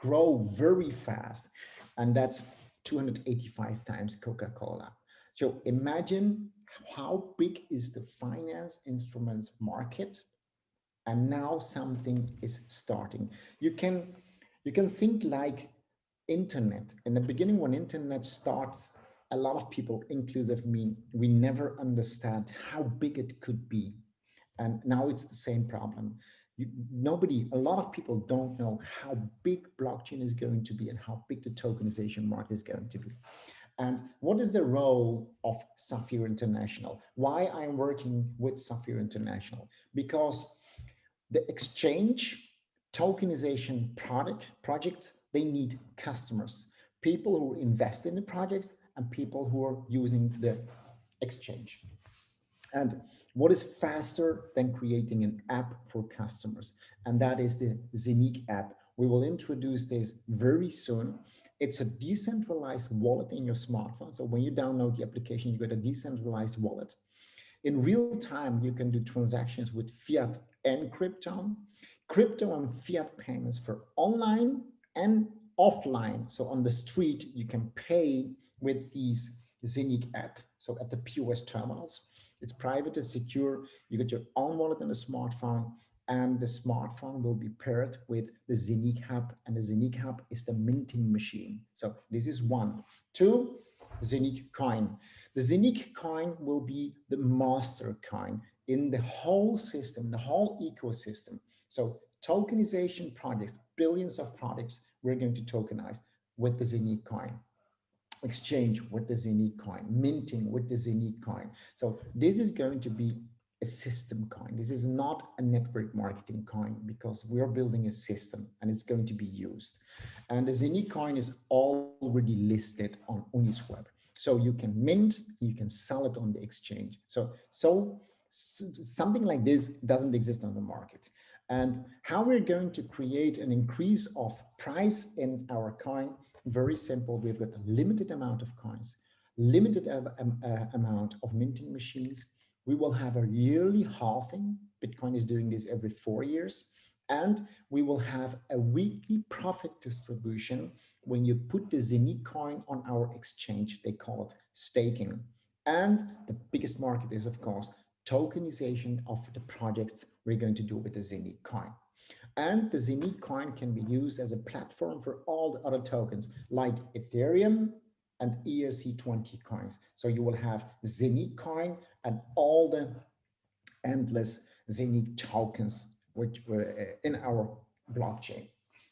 grow very fast. And that's 285 times Coca-Cola. So imagine how big is the finance instruments market? And now something is starting. You can you can think like internet. In the beginning when internet starts a lot of people inclusive me we never understand how big it could be. And now it's the same problem. You, nobody a lot of people don't know how big blockchain is going to be and how big the tokenization market is going to be and what is the role of Sapphire International? Why I'm working with Sapphire International? Because the exchange tokenization product projects, they need customers, people who invest in the projects and people who are using the exchange. And what is faster than creating an app for customers? And that is the Zenik app. We will introduce this very soon. It's a decentralized wallet in your smartphone. So when you download the application, you get a decentralized wallet. In real time, you can do transactions with fiat and crypto, crypto and fiat payments for online and offline. So on the street, you can pay with these Zenik app. So at the POS terminals, it's private and secure. You get your own wallet on a smartphone and the smartphone will be paired with the Zenik Hub and the Zenik Hub is the minting machine. So this is one. Two, Zenik coin. The Zenik coin will be the master coin in the whole system, the whole ecosystem. So tokenization projects, billions of projects, we're going to tokenize with the Zenik coin exchange with the Zenik coin, minting with the Zenik coin. So this is going to be a system coin. This is not a network marketing coin because we're building a system and it's going to be used. And the Zenik coin is already listed on Uniswap. So you can mint, you can sell it on the exchange. So, so something like this doesn't exist on the market. And how we're going to create an increase of price in our coin, very simple. We've got a limited amount of coins, limited uh, amount of minting machines, we will have a yearly halving. Bitcoin is doing this every four years. And we will have a weekly profit distribution when you put the Zenik coin on our exchange. They call it staking. And the biggest market is, of course, tokenization of the projects we're going to do with the Zenik coin. And the Zenik coin can be used as a platform for all the other tokens like Ethereum, and ERC20 coins. So you will have Zenik coin and all the endless Zenik tokens which were uh, in our blockchain.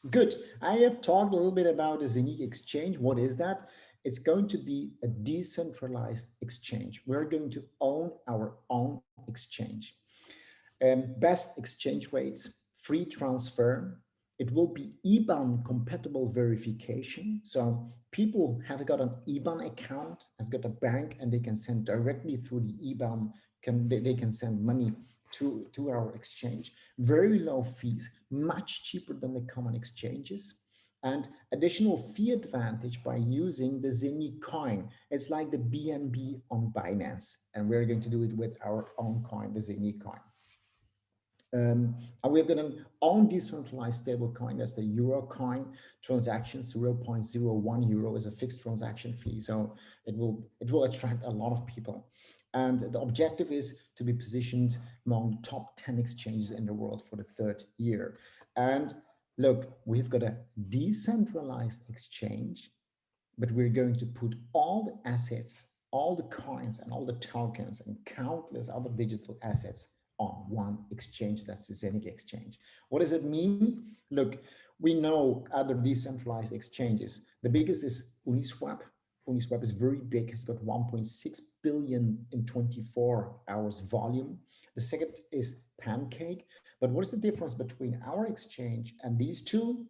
Good. I have talked a little bit about the Zenik exchange. What is that? It's going to be a decentralized exchange. We're going to own our own exchange. Um, best exchange rates, free transfer, it will be IBAN compatible verification. So people have got an IBAN account, has got a bank, and they can send directly through the IBAN, can they, they can send money to, to our exchange. Very low fees, much cheaper than the common exchanges. And additional fee advantage by using the Zenik coin. It's like the BNB on Binance. And we're going to do it with our own coin, the Zenik coin. Um, and we've got an own decentralized stable coin, that's the euro coin transaction, 0.01 euro is a fixed transaction fee. So it will, it will attract a lot of people. And the objective is to be positioned among the top 10 exchanges in the world for the third year. And look, we've got a decentralized exchange, but we're going to put all the assets, all the coins and all the tokens and countless other digital assets on one exchange, that's the Zenik exchange. What does it mean? Look, we know other decentralized exchanges. The biggest is Uniswap. Uniswap is very big, has got 1.6 billion in 24 hours volume. The second is Pancake. But what is the difference between our exchange and these two?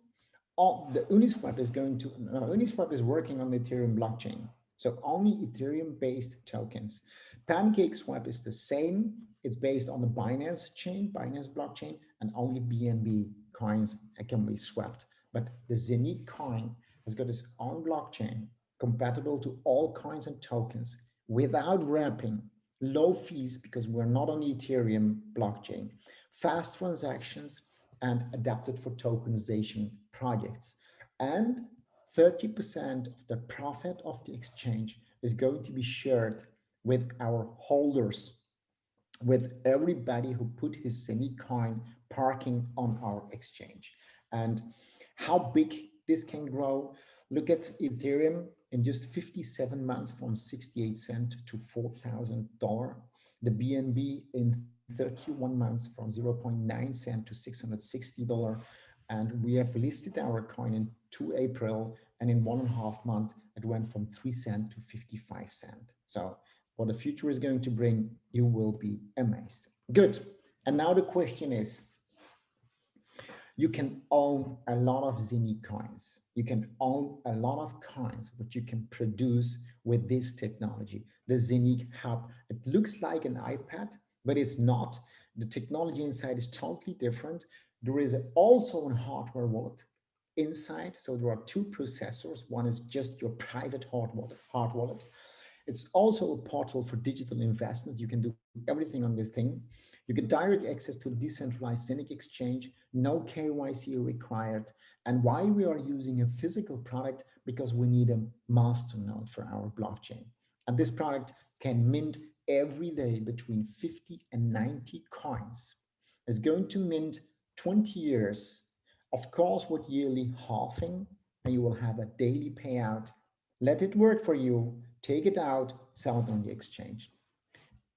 Oh, the Uniswap is going to, no, Uniswap is working on the Ethereum blockchain. So only Ethereum based tokens. Pancake Swap is the same. It's based on the Binance chain, Binance blockchain, and only BNB coins can be swapped. But the Zenik coin has got its own blockchain compatible to all coins and tokens without wrapping, low fees because we're not on the Ethereum blockchain. fast transactions, and adapted for tokenization projects. And 30% of the profit of the exchange is going to be shared with our holders, with everybody who put his Zenit coin parking on our exchange. And how big this can grow, look at Ethereum in just 57 months from 68 cent to $4,000. The BNB in 31 months from 0.9 cent to $660. And we have listed our coin in 2 April and in one and a half month, it went from 3 cent to 55 cent. So what the future is going to bring, you will be amazed. Good. And now the question is, you can own a lot of Zenit coins. You can own a lot of coins, which you can produce with this technology. The Zenit Hub, it looks like an iPad, but it's not. The technology inside is totally different. There is also a hardware wallet inside. So there are two processors. One is just your private hard wallet. Hard wallet. It's also a portal for digital investment. You can do everything on this thing. You get direct access to decentralized Zenit exchange, no KYC required. And why we are using a physical product? Because we need a master node for our blockchain. And this product can mint every day between 50 and 90 coins. It's going to mint 20 years, of course, with yearly halving, and you will have a daily payout. Let it work for you, take it out, sell it on the exchange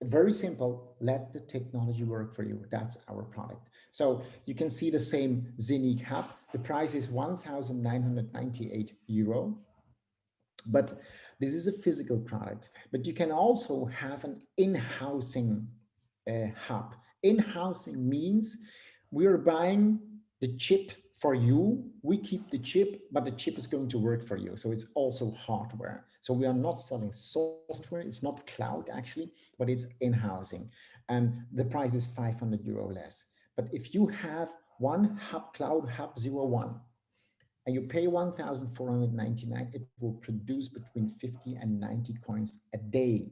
very simple, let the technology work for you. That's our product. So you can see the same Zenit Hub. The price is 1,998 euro. But this is a physical product, but you can also have an in-housing uh, hub. In-housing means we are buying the chip for you, we keep the chip, but the chip is going to work for you. So it's also hardware. So we are not selling software. It's not cloud actually, but it's in-housing. And the price is 500 euro less. But if you have one hub cloud hub 01 and you pay 1,499, it will produce between 50 and 90 coins a day.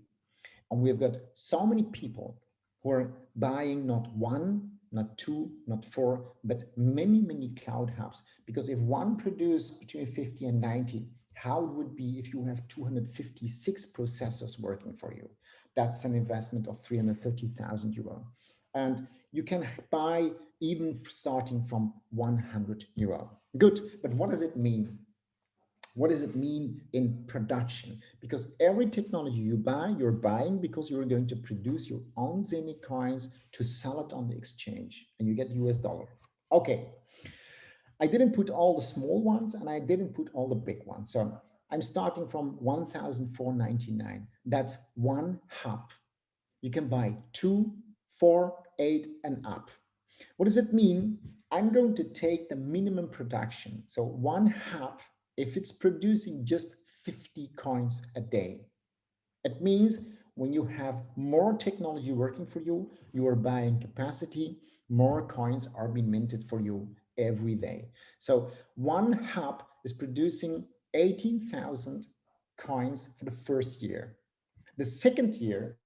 And we've got so many people who are buying not one, not two, not four, but many, many cloud hubs. Because if one produce between 50 and 90, how it would be if you have 256 processors working for you. That's an investment of 330,000 euro. And you can buy even starting from 100 euro. Good, but what does it mean? What does it mean in production? Because every technology you buy, you're buying because you're going to produce your own Zenit coins to sell it on the exchange and you get US dollar. Okay. I didn't put all the small ones and I didn't put all the big ones. So I'm starting from 1,499. That's one hub. You can buy two, four, eight and up. What does it mean? I'm going to take the minimum production. So one hub if it's producing just 50 coins a day. It means when you have more technology working for you, you are buying capacity, more coins are being minted for you every day. So one hub is producing 18,000 coins for the first year. The second year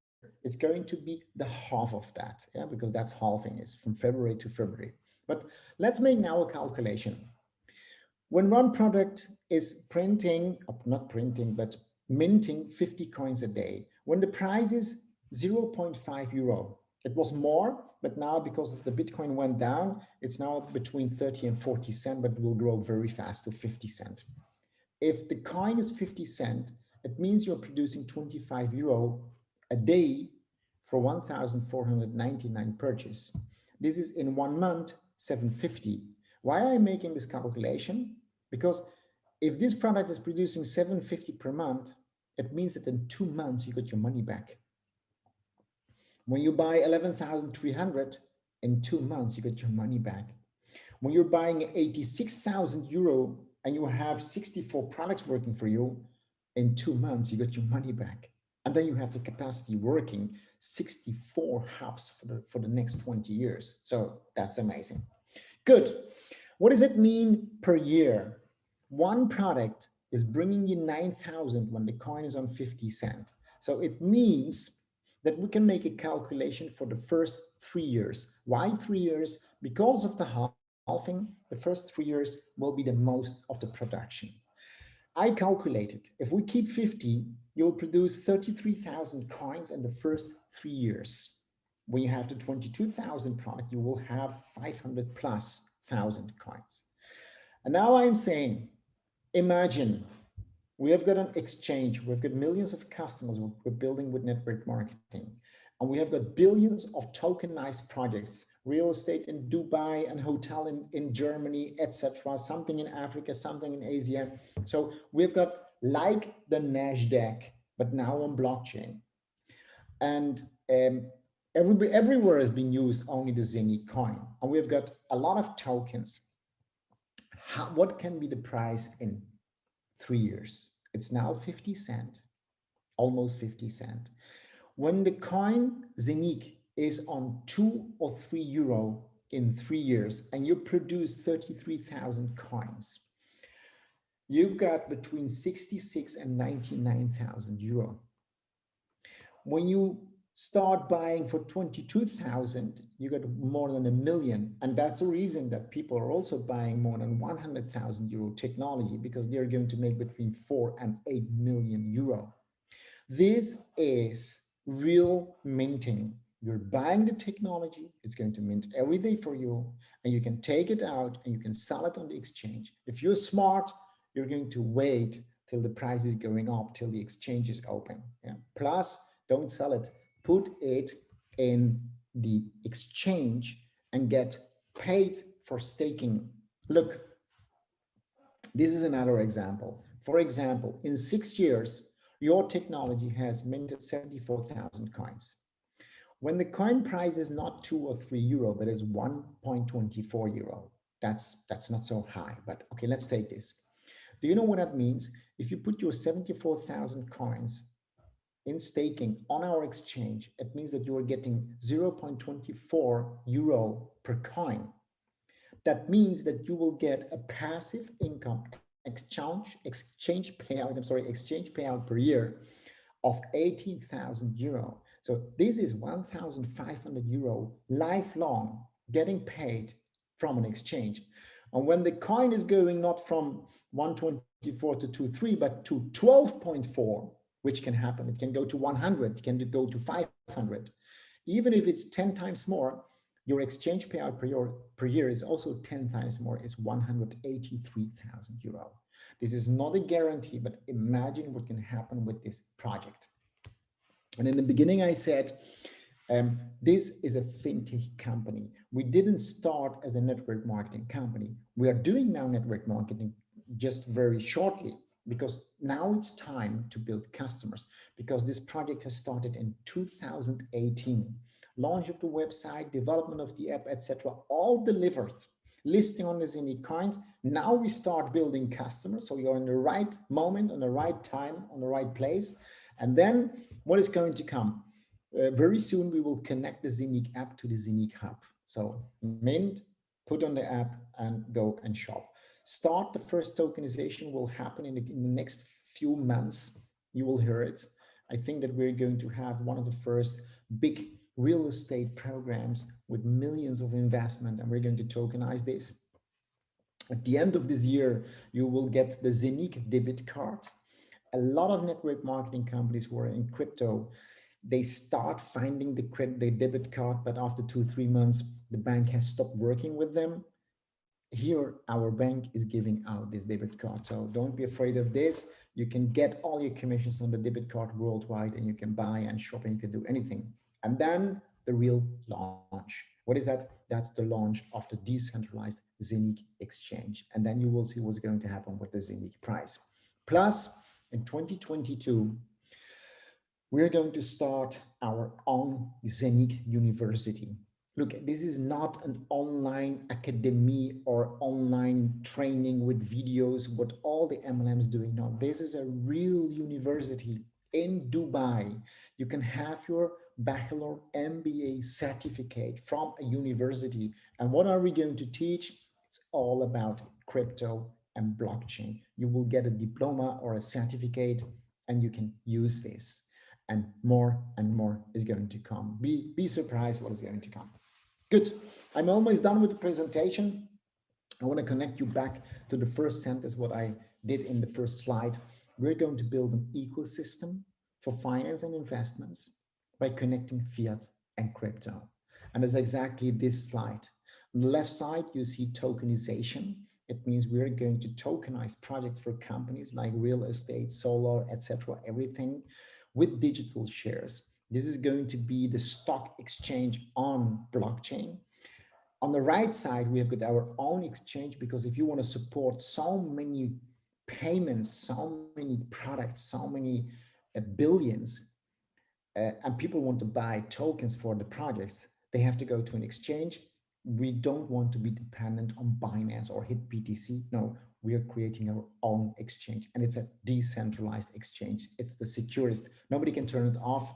is going to be the half of that, yeah, because that's halving is from February to February. But let's make now a calculation. When one product is printing, not printing, but minting 50 coins a day, when the price is 0.5 euro, it was more, but now because the Bitcoin went down, it's now between 30 and 40 cent, but will grow very fast to 50 cent. If the coin is 50 cent, it means you're producing 25 euro a day for 1,499 purchase. This is in one month, 750. Why am I making this calculation? Because if this product is producing 750 per month, it means that in two months you got your money back. When you buy 11,300 in two months, you get your money back. When you're buying 86,000 euro and you have 64 products working for you, in two months, you get your money back. And then you have the capacity working 64 hubs for the, for the next 20 years. So that's amazing. Good. What does it mean per year? One product is bringing you 9,000 when the coin is on 50 cent. So it means that we can make a calculation for the first three years. Why three years? Because of the halving, the first three years will be the most of the production. I calculated, if we keep 50, you'll produce 33,000 coins in the first three years. When you have the 22,000 product, you will have 500 plus thousand coins. And now I'm saying, imagine we have got an exchange, we've got millions of customers we're building with network marketing, and we have got billions of tokenized projects, real estate in Dubai and hotel in, in Germany, etc., something in Africa, something in Asia. So we've got like the NASDAQ, but now on blockchain. And um, every, everywhere has been used only the Zenny coin. And we've got a lot of tokens. How, what can be the price in three years? It's now 50 cent, almost 50 cent. When the coin Zenik is on two or three euro in three years and you produce 33,000 coins, you got between 66 and 99,000 euro. When you start buying for 22,000, you get more than a million. And that's the reason that people are also buying more than 100,000 euro technology because they're going to make between four and 8 million euro. This is real minting. You're buying the technology, it's going to mint every day for you, and you can take it out and you can sell it on the exchange. If you're smart, you're going to wait till the price is going up, till the exchange is open. Yeah. Plus, don't sell it put it in the exchange and get paid for staking. Look, this is another example. For example, in six years, your technology has minted 74,000 coins. When the coin price is not two or three euro, but is 1.24 euro, that's, that's not so high, but okay, let's take this. Do you know what that means? If you put your 74,000 coins in staking on our exchange, it means that you are getting 0.24 euro per coin. That means that you will get a passive income exchange exchange payout, I'm sorry, exchange payout per year of 18,000 euro. So this is 1,500 euro lifelong getting paid from an exchange. And when the coin is going not from 124 to 23, but to 12.4, which can happen. It can go to 100, it can go to 500. Even if it's 10 times more, your exchange payout per year, per year is also 10 times more. It's 183,000 euro. This is not a guarantee, but imagine what can happen with this project. And in the beginning, I said, um, this is a fintech company. We didn't start as a network marketing company. We are doing now network marketing just very shortly because now it's time to build customers because this project has started in 2018 launch of the website development of the app etc all delivered. Listing on the Zenny coins. Now we start building customers so you're in the right moment on the right time on the right place. And then what is going to come? Uh, very soon we will connect the Zenik app to the Zenik hub. So mint put on the app and go and shop start the first tokenization will happen in the, in the next few months. You will hear it. I think that we're going to have one of the first big real estate programs with millions of investment and we're going to tokenize this. At the end of this year, you will get the Zenik debit card. A lot of network marketing companies who are in crypto, they start finding the credit, the debit card, but after two, three months, the bank has stopped working with them here our bank is giving out this debit card. So don't be afraid of this. You can get all your commissions on the debit card worldwide and you can buy and shop and you can do anything. And then the real launch. What is that? That's the launch of the decentralized Zenik exchange. And then you will see what's going to happen with the Zenik price. Plus in 2022 we're going to start our own Zenik University look, this is not an online academy or online training with videos, what all the MLMs doing now. This is a real university in Dubai. You can have your bachelor MBA certificate from a university. And what are we going to teach? It's all about crypto and blockchain. You will get a diploma or a certificate and you can use this. and more and more is going to come. Be, be surprised what is going to come. Good. I'm almost done with the presentation. I want to connect you back to the first sentence, what I did in the first slide. We're going to build an ecosystem for finance and investments by connecting fiat and crypto. And it's exactly this slide. On the left side, you see tokenization. It means we're going to tokenize projects for companies like real estate, solar, etc., everything with digital shares. This is going to be the stock exchange on blockchain. On the right side, we have got our own exchange because if you want to support so many payments, so many products, so many uh, billions, uh, and people want to buy tokens for the projects, they have to go to an exchange. We don't want to be dependent on Binance or HitBTC. No, we are creating our own exchange and it's a decentralized exchange. It's the securest. Nobody can turn it off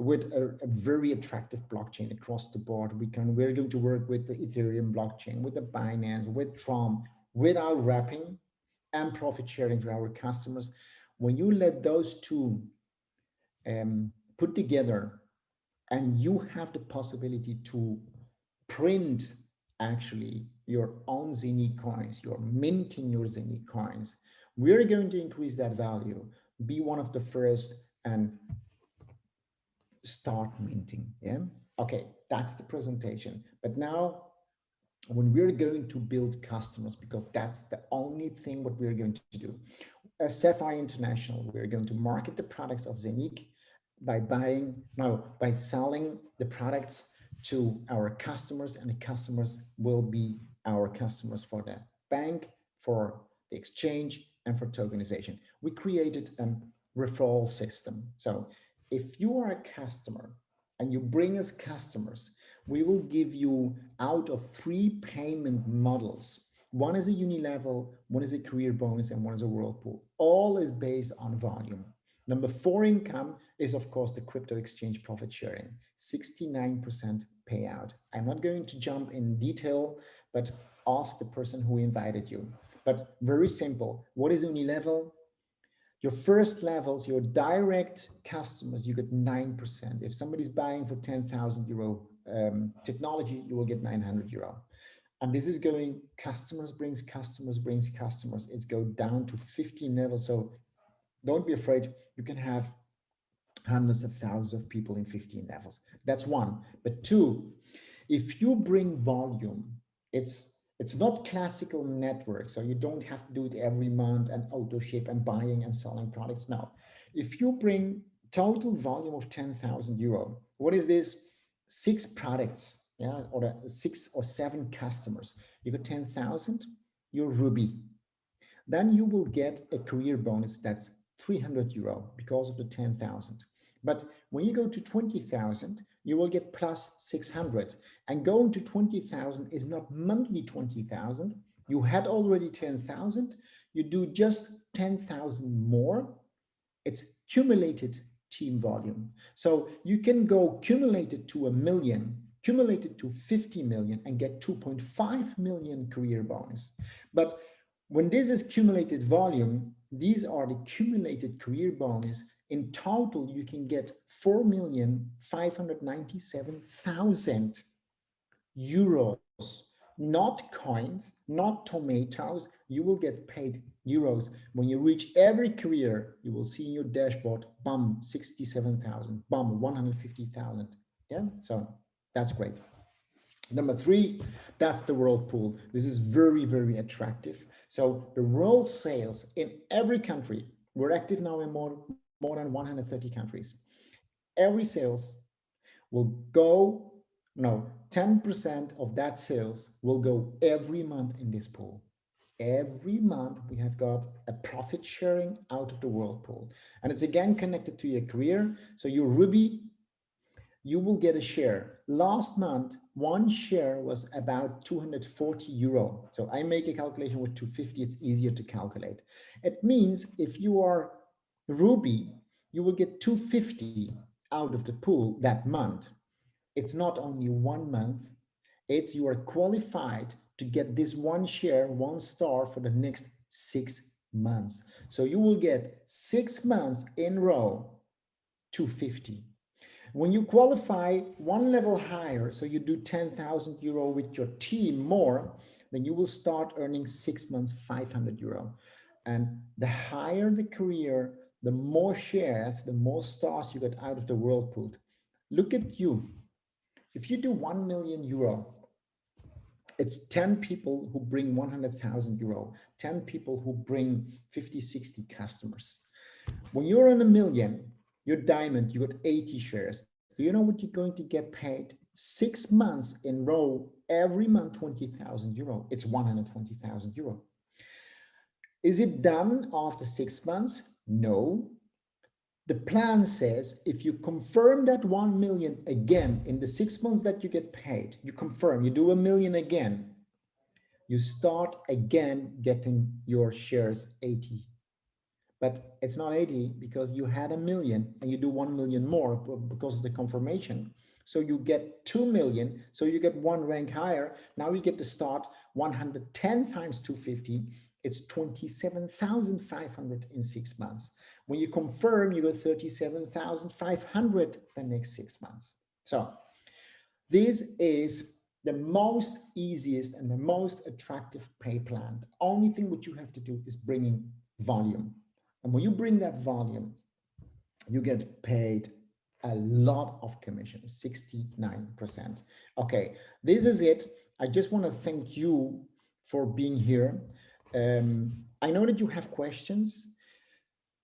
with a, a, very attractive blockchain across the board. We can, we're going to work with the Ethereum blockchain, with the Binance, with Tron, without wrapping and profit sharing for our customers. When you let those two um, put together and you have the possibility to print actually your own Zenit coins, you're minting your Zenit coins, we're going to increase that value, be one of the first and start minting. Yeah. Okay, that's the presentation. But now when we're going to build customers, because that's the only thing what we're going to do. As Sapphire International, we're going to market the products of Zenit by buying, no, by selling the products to our customers and the customers will be our customers for the bank, for the exchange and for tokenization. We created a referral system. So if you are a customer and you bring us customers, we will give you out of three payment models. One is a uni-level, one is a career bonus, and one is a whirlpool. All is based on volume. Number four income is, of course, the crypto exchange profit sharing, 69% payout. I'm not going to jump in detail, but ask the person who invited you. But very simple. What is uni-level? Your first levels, your direct customers, you get 9%. If somebody's buying for 10,000 euro um, technology, you will get 900 euro. And this is going customers brings customers brings customers. It's go down to 15 levels. So don't be afraid. You can have hundreds of thousands of people in 15 levels. That's one. But two, if you bring volume, it's it's not classical network, so you don't have to do it every month and auto ship and buying and selling products. Now, if you bring total volume of 10,000 euro, what is this? Six products, yeah, or six or seven customers. You got 10,000, you're Ruby. Then you will get a career bonus that's 300 euro because of the 10,000. But when you go to 20,000, you will get plus 600 and going to 20,000 is not monthly 20,000. You had already 10,000. You do just 10,000 more. It's cumulated team volume. So you can go cumulated to a million, cumulated to 50 million and get 2.5 million career bonus. But when this is cumulated volume, these are the cumulated career bonus in total, you can get 4,597,000 euros, not coins, not tomatoes. You will get paid euros. When you reach every career, you will see in your dashboard, bum, 67,000, bum, 150,000. Yeah, so that's great. Number three, that's the whirlpool. This is very, very attractive. So the world sales in every country, we're active now in more, more than 130 countries. Every sales will go, no, 10% of that sales will go every month in this pool. Every month we have got a profit sharing out of the world pool. And it's again connected to your career. So your Ruby, you will get a share. Last month, one share was about 240 euro. So I make a calculation with 250, it's easier to calculate. It means if you are Ruby, you will get 250 out of the pool that month. It's not only one month, it's you are qualified to get this one share, one star for the next six months. So you will get six months in row 250. When you qualify one level higher, so you do 10,000 euro with your team more, then you will start earning six months, 500 euro. And the higher the career, the more shares, the more stars you get out of the whirlpool. Look at you. If you do 1 million euro, it's 10 people who bring 100,000 euro, 10 people who bring 50, 60 customers. When you're on a million, you're diamond, you got 80 shares. Do you know what you're going to get paid? Six months in row, every month, 20,000 euro. It's 120,000 euro. Is it done after six months? No. The plan says if you confirm that 1 million again in the six months that you get paid, you confirm, you do a million again, you start again getting your shares 80 but it's not 80 because you had a million and you do 1 million more because of the confirmation. So you get 2 million. So you get one rank higher. Now you get to start 110 times 250. It's 27,500 in six months. When you confirm, you get 37,500 the next six months. So this is the most easiest and the most attractive pay plan. The only thing what you have to do is bringing volume. And when you bring that volume, you get paid a lot of commission, 69%. Okay, this is it. I just want to thank you for being here. Um, I know that you have questions.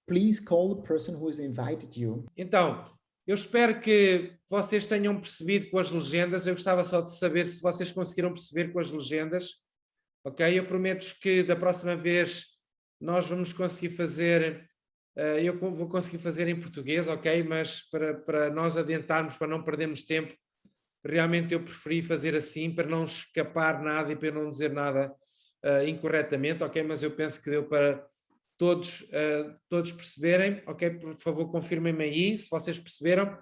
Please call the person who has invited you. Então, eu espero que vocês tenham percebido com as legendas. Eu gostava só de saber se vocês conseguiram perceber com as legendas. Ok? Eu prometo que da próxima vez nós vamos conseguir fazer, uh, eu vou conseguir fazer em português, ok, mas para, para nós adiantarmos, para não perdermos tempo, realmente eu preferi fazer assim, para não escapar nada e para não dizer nada uh, incorretamente, ok, mas eu penso que deu para todos, uh, todos perceberem, ok, por favor confirmem-me aí, se vocês perceberam.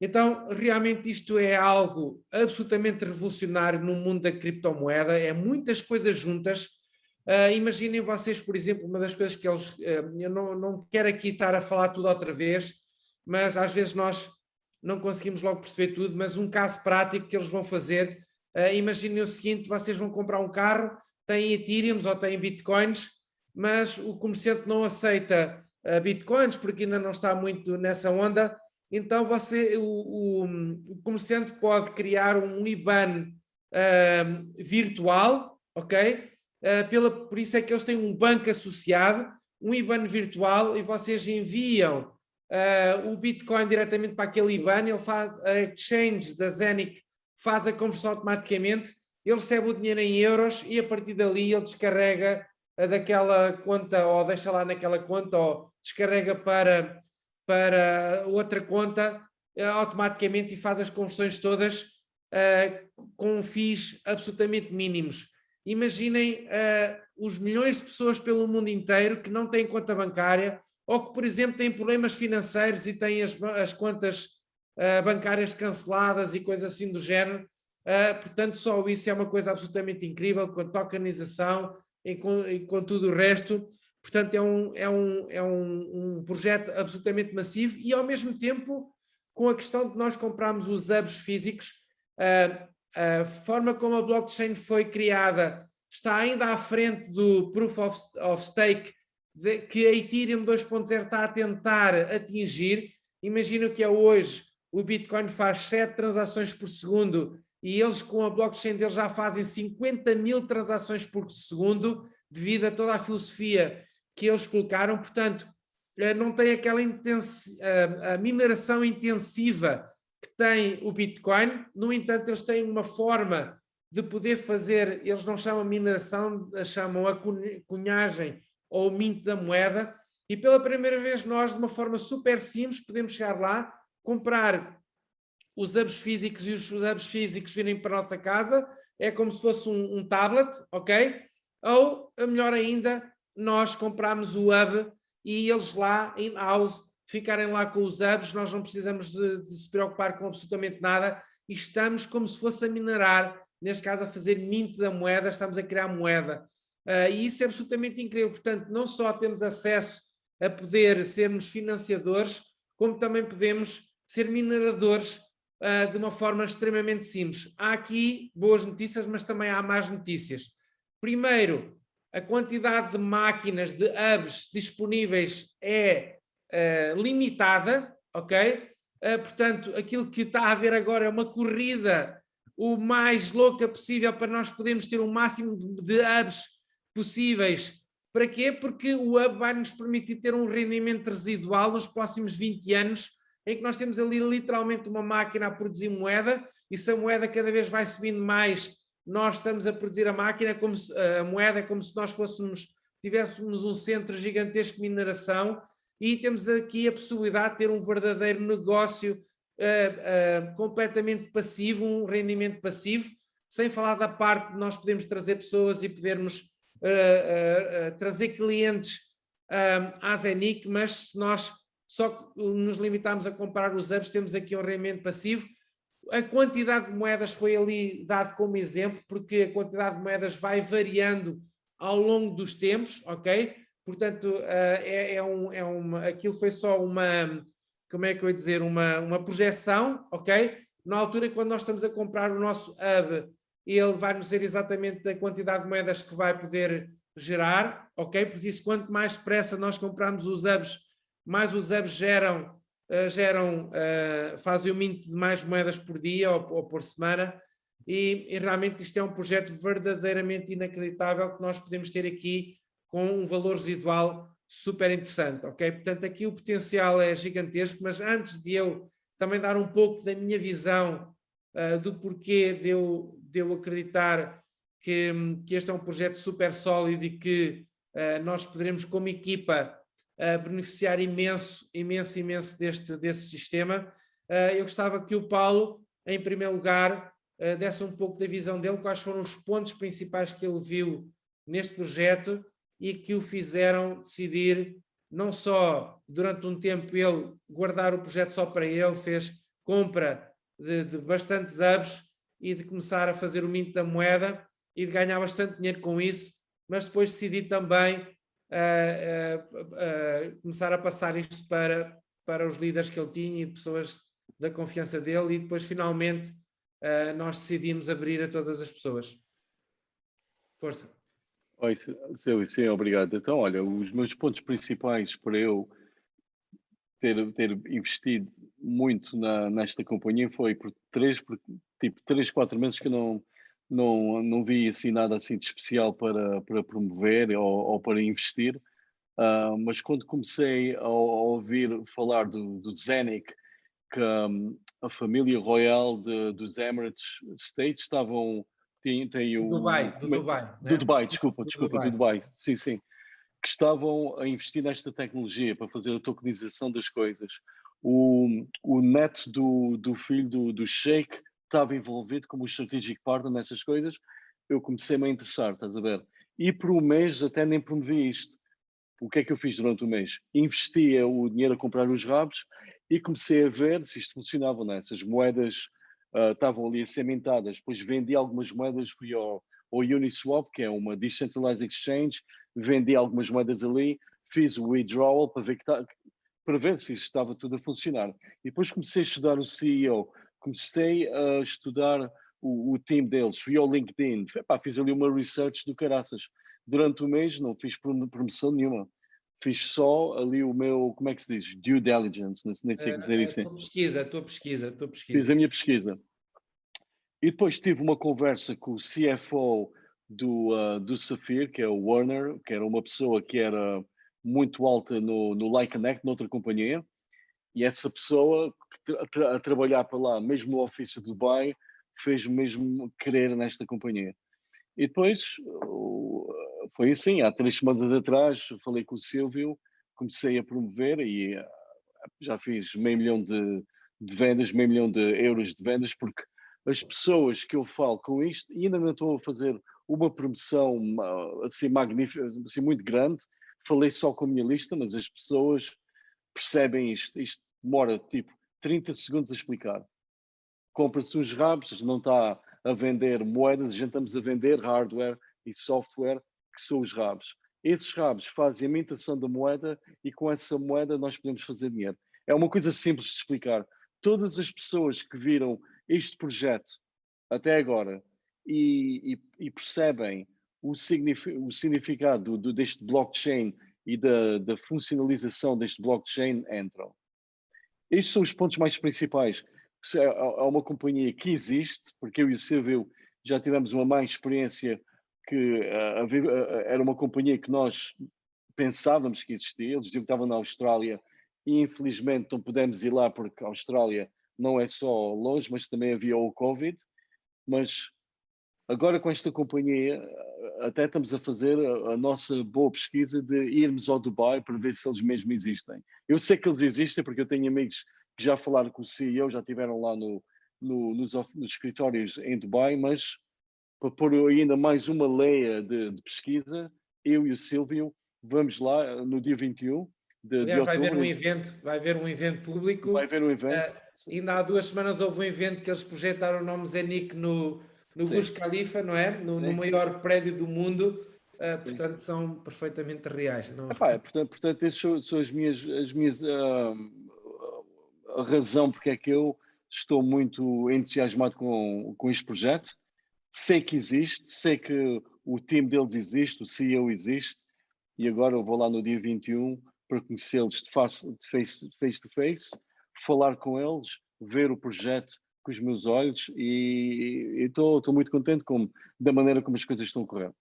Então, realmente isto é algo absolutamente revolucionário no mundo da criptomoeda, é muitas coisas juntas, Uh, imaginem vocês, por exemplo, uma das coisas que eles, uh, eu não, não quero aqui estar a falar tudo outra vez, mas às vezes nós não conseguimos logo perceber tudo, mas um caso prático que eles vão fazer, uh, imaginem o seguinte, vocês vão comprar um carro, têm Ethereum ou têm Bitcoins, mas o comerciante não aceita uh, Bitcoins porque ainda não está muito nessa onda, então você, o, o, o comerciante pode criar um IBAN virtual, ok? Eh, pela, por isso é que eles têm um banco associado, um IBAN virtual, e vocês enviam uh, o Bitcoin diretamente para aquele IBAN, ele faz a exchange da Zenic, faz a conversão automaticamente, ele recebe o dinheiro em euros e a partir dali ele descarrega uh, daquela conta, ou deixa lá naquela conta, ou descarrega para, para outra conta uh, automaticamente e faz as conversões todas com FIIs absolutamente mínimos. Imaginem uh, os milhões de pessoas pelo mundo inteiro que não têm conta bancária ou que, por exemplo, têm problemas financeiros e têm as, as contas uh, bancárias canceladas e coisas assim do género. Uh, portanto, só isso é uma coisa absolutamente incrível, com a tokenização e com, e com tudo o resto. Portanto, é, um, é, um, é um, um projeto absolutamente massivo e, ao mesmo tempo, com a questão de nós comprarmos os hubs físicos, uh, a forma como a blockchain foi criada está ainda à frente do Proof of, of Stake de, que a Ethereum 2.0 está a tentar atingir. Imagino que é hoje o Bitcoin faz 7 transações por segundo e eles com a blockchain deles já fazem 50 mil transações por segundo devido a toda a filosofia que eles colocaram. Portanto, eh, não tem aquela a mineração intensiva que tem o Bitcoin, no entanto eles têm uma forma de poder fazer, eles não chamam mineração, chamam a cunhagem ou mint da moeda, e pela primeira vez nós, de uma forma super simples, podemos chegar lá, comprar os hubs físicos e os hubs físicos virem para a nossa casa, é como se fosse um, um tablet, ok? Ou, melhor ainda, nós compramos o hub e eles lá, in-house, ficarem lá com os hubs, nós não precisamos de, de, se preocupar com absolutamente nada e estamos como se fosse a minerar, neste caso a fazer mint da moeda, estamos a criar moeda. Uh, e isso é absolutamente incrível, portanto, não só temos acesso a poder sermos financiadores, como também podemos ser mineradores uh, de uma forma extremamente simples. Há aqui boas notícias, mas também há más notícias. Primeiro, a quantidade de máquinas, de hubs disponíveis é uh, limitada, ok? Uh, portanto, aquilo que está a haver agora é uma corrida o mais louca possível para nós podermos ter o máximo de hubs possíveis. Para quê? Porque o hub vai nos permitir ter um rendimento residual nos próximos 20 anos, em que nós temos ali literalmente uma máquina a produzir moeda, e se a moeda cada vez vai subindo mais, nós estamos a produzir a máquina, como se, a moeda, como se nós fôssemos, tivéssemos um centro gigantesco de mineração, e temos aqui a possibilidade de ter um verdadeiro negócio uh, uh, completamente passivo, um rendimento passivo, sem falar da parte de nós podermos trazer pessoas e podermos uh, trazer clientes à Zenic, mas se nós só nos limitarmos a comprar os hubs, temos aqui um rendimento passivo. A quantidade de moedas foi ali dado como exemplo, porque a quantidade de moedas vai variando ao longo dos tempos, ok? Portanto, é, é, um, é uma, aquilo foi só uma, como é que eu ia dizer, uma, uma projeção, ok? Na altura, quando nós estamos a comprar o nosso hub, ele vai nos dizer exatamente a quantidade de moedas que vai poder gerar, ok? Por isso, quanto mais depressa nós compramos os hubs, mais os hubs geram, uh, geram uh, fazem o mint de mais moedas por dia ou, ou por semana, e, e, realmente isto é um projeto verdadeiramente inacreditável que nós podemos ter aqui com um valor residual super interessante, ok? Portanto, aqui o potencial é gigantesco, mas antes de eu também dar um pouco da minha visão uh, do porquê de eu, de eu acreditar que, que este é um projeto super sólido e que uh, nós poderemos, como equipa, uh, beneficiar imenso, imenso, imenso deste, deste sistema, eu gostava que o Paulo, em primeiro lugar, desse um pouco da visão dele, quais foram os pontos principais que ele viu neste projeto e que o fizeram decidir, não só durante um tempo ele guardar o projeto só para ele, fez compra de, de bastantes hubs e de começar a fazer o mint da moeda e de ganhar bastante dinheiro com isso, mas depois decidi também começar a passar isto para, para os líderes que ele tinha e pessoas da confiança dele e depois finalmente nós decidimos abrir a todas as pessoas. Força. Oi, sim, sim, obrigado. Então, olha, os meus pontos principais para eu ter, ter investido muito na, nesta companhia foi por três, por, tipo, três, quatro meses que eu não, não, não vi assim nada assim de especial para, para promover ou, ou para investir. Uh, mas quando comecei a, a, ouvir falar do, do Zenic, que um, a família royal de, dos Emirates States estavam tem, tem o... Dubai, do Dubai. Do né? Dubai, desculpa, do desculpa, Dubai. do Dubai, sim, sim. Que estavam a investir nesta tecnologia para fazer a tokenização das coisas. O, o neto do, do filho do, do Sheikh estava envolvido como strategic partner nessas coisas. Eu comecei-me a interessar, estás a ver? E por um mês até nem promovi isto. O que é que eu fiz durante o mês? Investia o dinheiro a comprar os rabos e comecei a ver se isto funcionava, né? essas moedas uh, estavam ali a ser mintadas. Depois vendi algumas moedas, fui ao, ao Uniswap, que é uma decentralized exchange, vendi algumas moedas ali, fiz o withdrawal para ver, que tá, para ver se estava tudo a funcionar. E depois comecei a estudar o CEO, comecei a estudar o, o time deles, fui ao LinkedIn, epá, fiz ali uma research do caraças. Durante o mês não fiz promoção nenhuma fiz só ali o meu, como é que se diz? Due diligence, nem sei é, dizer isso. A tua pesquisa, a tua pesquisa, a tua pesquisa. Fiz a minha pesquisa. E depois tive uma conversa com o CFO do, uh, do Safir, que é o Warner, que era uma pessoa que era muito alta no, no Like Connect, noutra companhia, e essa pessoa a, a trabalhar para lá, mesmo no ofício de Dubai, fez mesmo querer nesta companhia. E depois foi assim, há três semanas atrás falei com o Silvio, comecei a promover e eh, já fiz meio milhão de, de vendas, meio milhão de euros de vendas, porque as pessoas que eu falo com isto, e ainda não estou a fazer uma promoção assim magnífica, assim muito grande, falei só com a minha lista, mas as pessoas percebem isto, isto demora tipo 30 segundos a explicar. Compra-se uns rabos, não está a vender moedas, a gente estamos a vender hardware e software, que são os rabos. Esses rabos fazem a imitação da moeda e com essa moeda nós podemos fazer dinheiro. É uma coisa simples de explicar. Todas as pessoas que viram este projeto até agora e, e, e percebem o, o significado do, deste blockchain e da, da funcionalização deste blockchain entram. Estes são os pontos mais principais. Há uma companhia que existe, porque eu e o Silvio já tivemos uma má experiência que era uma companhia que nós pensávamos que existia, eles diziam que estavam na Austrália e infelizmente não pudemos ir lá porque a Austrália não é só longe, mas também havia o Covid, mas agora com esta companhia até estamos a fazer a, a, nossa boa pesquisa de irmos ao Dubai para ver se eles mesmo existem. Eu sei que eles existem porque eu tenho amigos que já falaram com o CEO, já estiveram lá no, no, nos, nos, escritórios em Dubai, mas para pôr ainda mais uma leia de, de pesquisa, eu e o Silvio vamos lá no dia 21 de, Aliás, de vai haver um evento, vai haver um evento público. Vai haver um evento. Uh, ainda há duas semanas houve um evento que eles projetaram o nome Zenic no, no Burj Khalifa, não é? No, no, maior prédio do mundo. Uh, portanto, são perfeitamente reais. Não? Epá, é, portanto, portanto, essas são, são, as minhas, as minhas uh, a razão porque é que eu estou muito entusiasmado com, com este projeto. Sei que existe, sei que o time deles existe, o CEO existe, e agora eu vou lá no dia 21 para conhecê-los de face, de face, face to face, falar com eles, ver o projeto com os meus olhos e estou muito contente com, da maneira como as coisas estão a correr.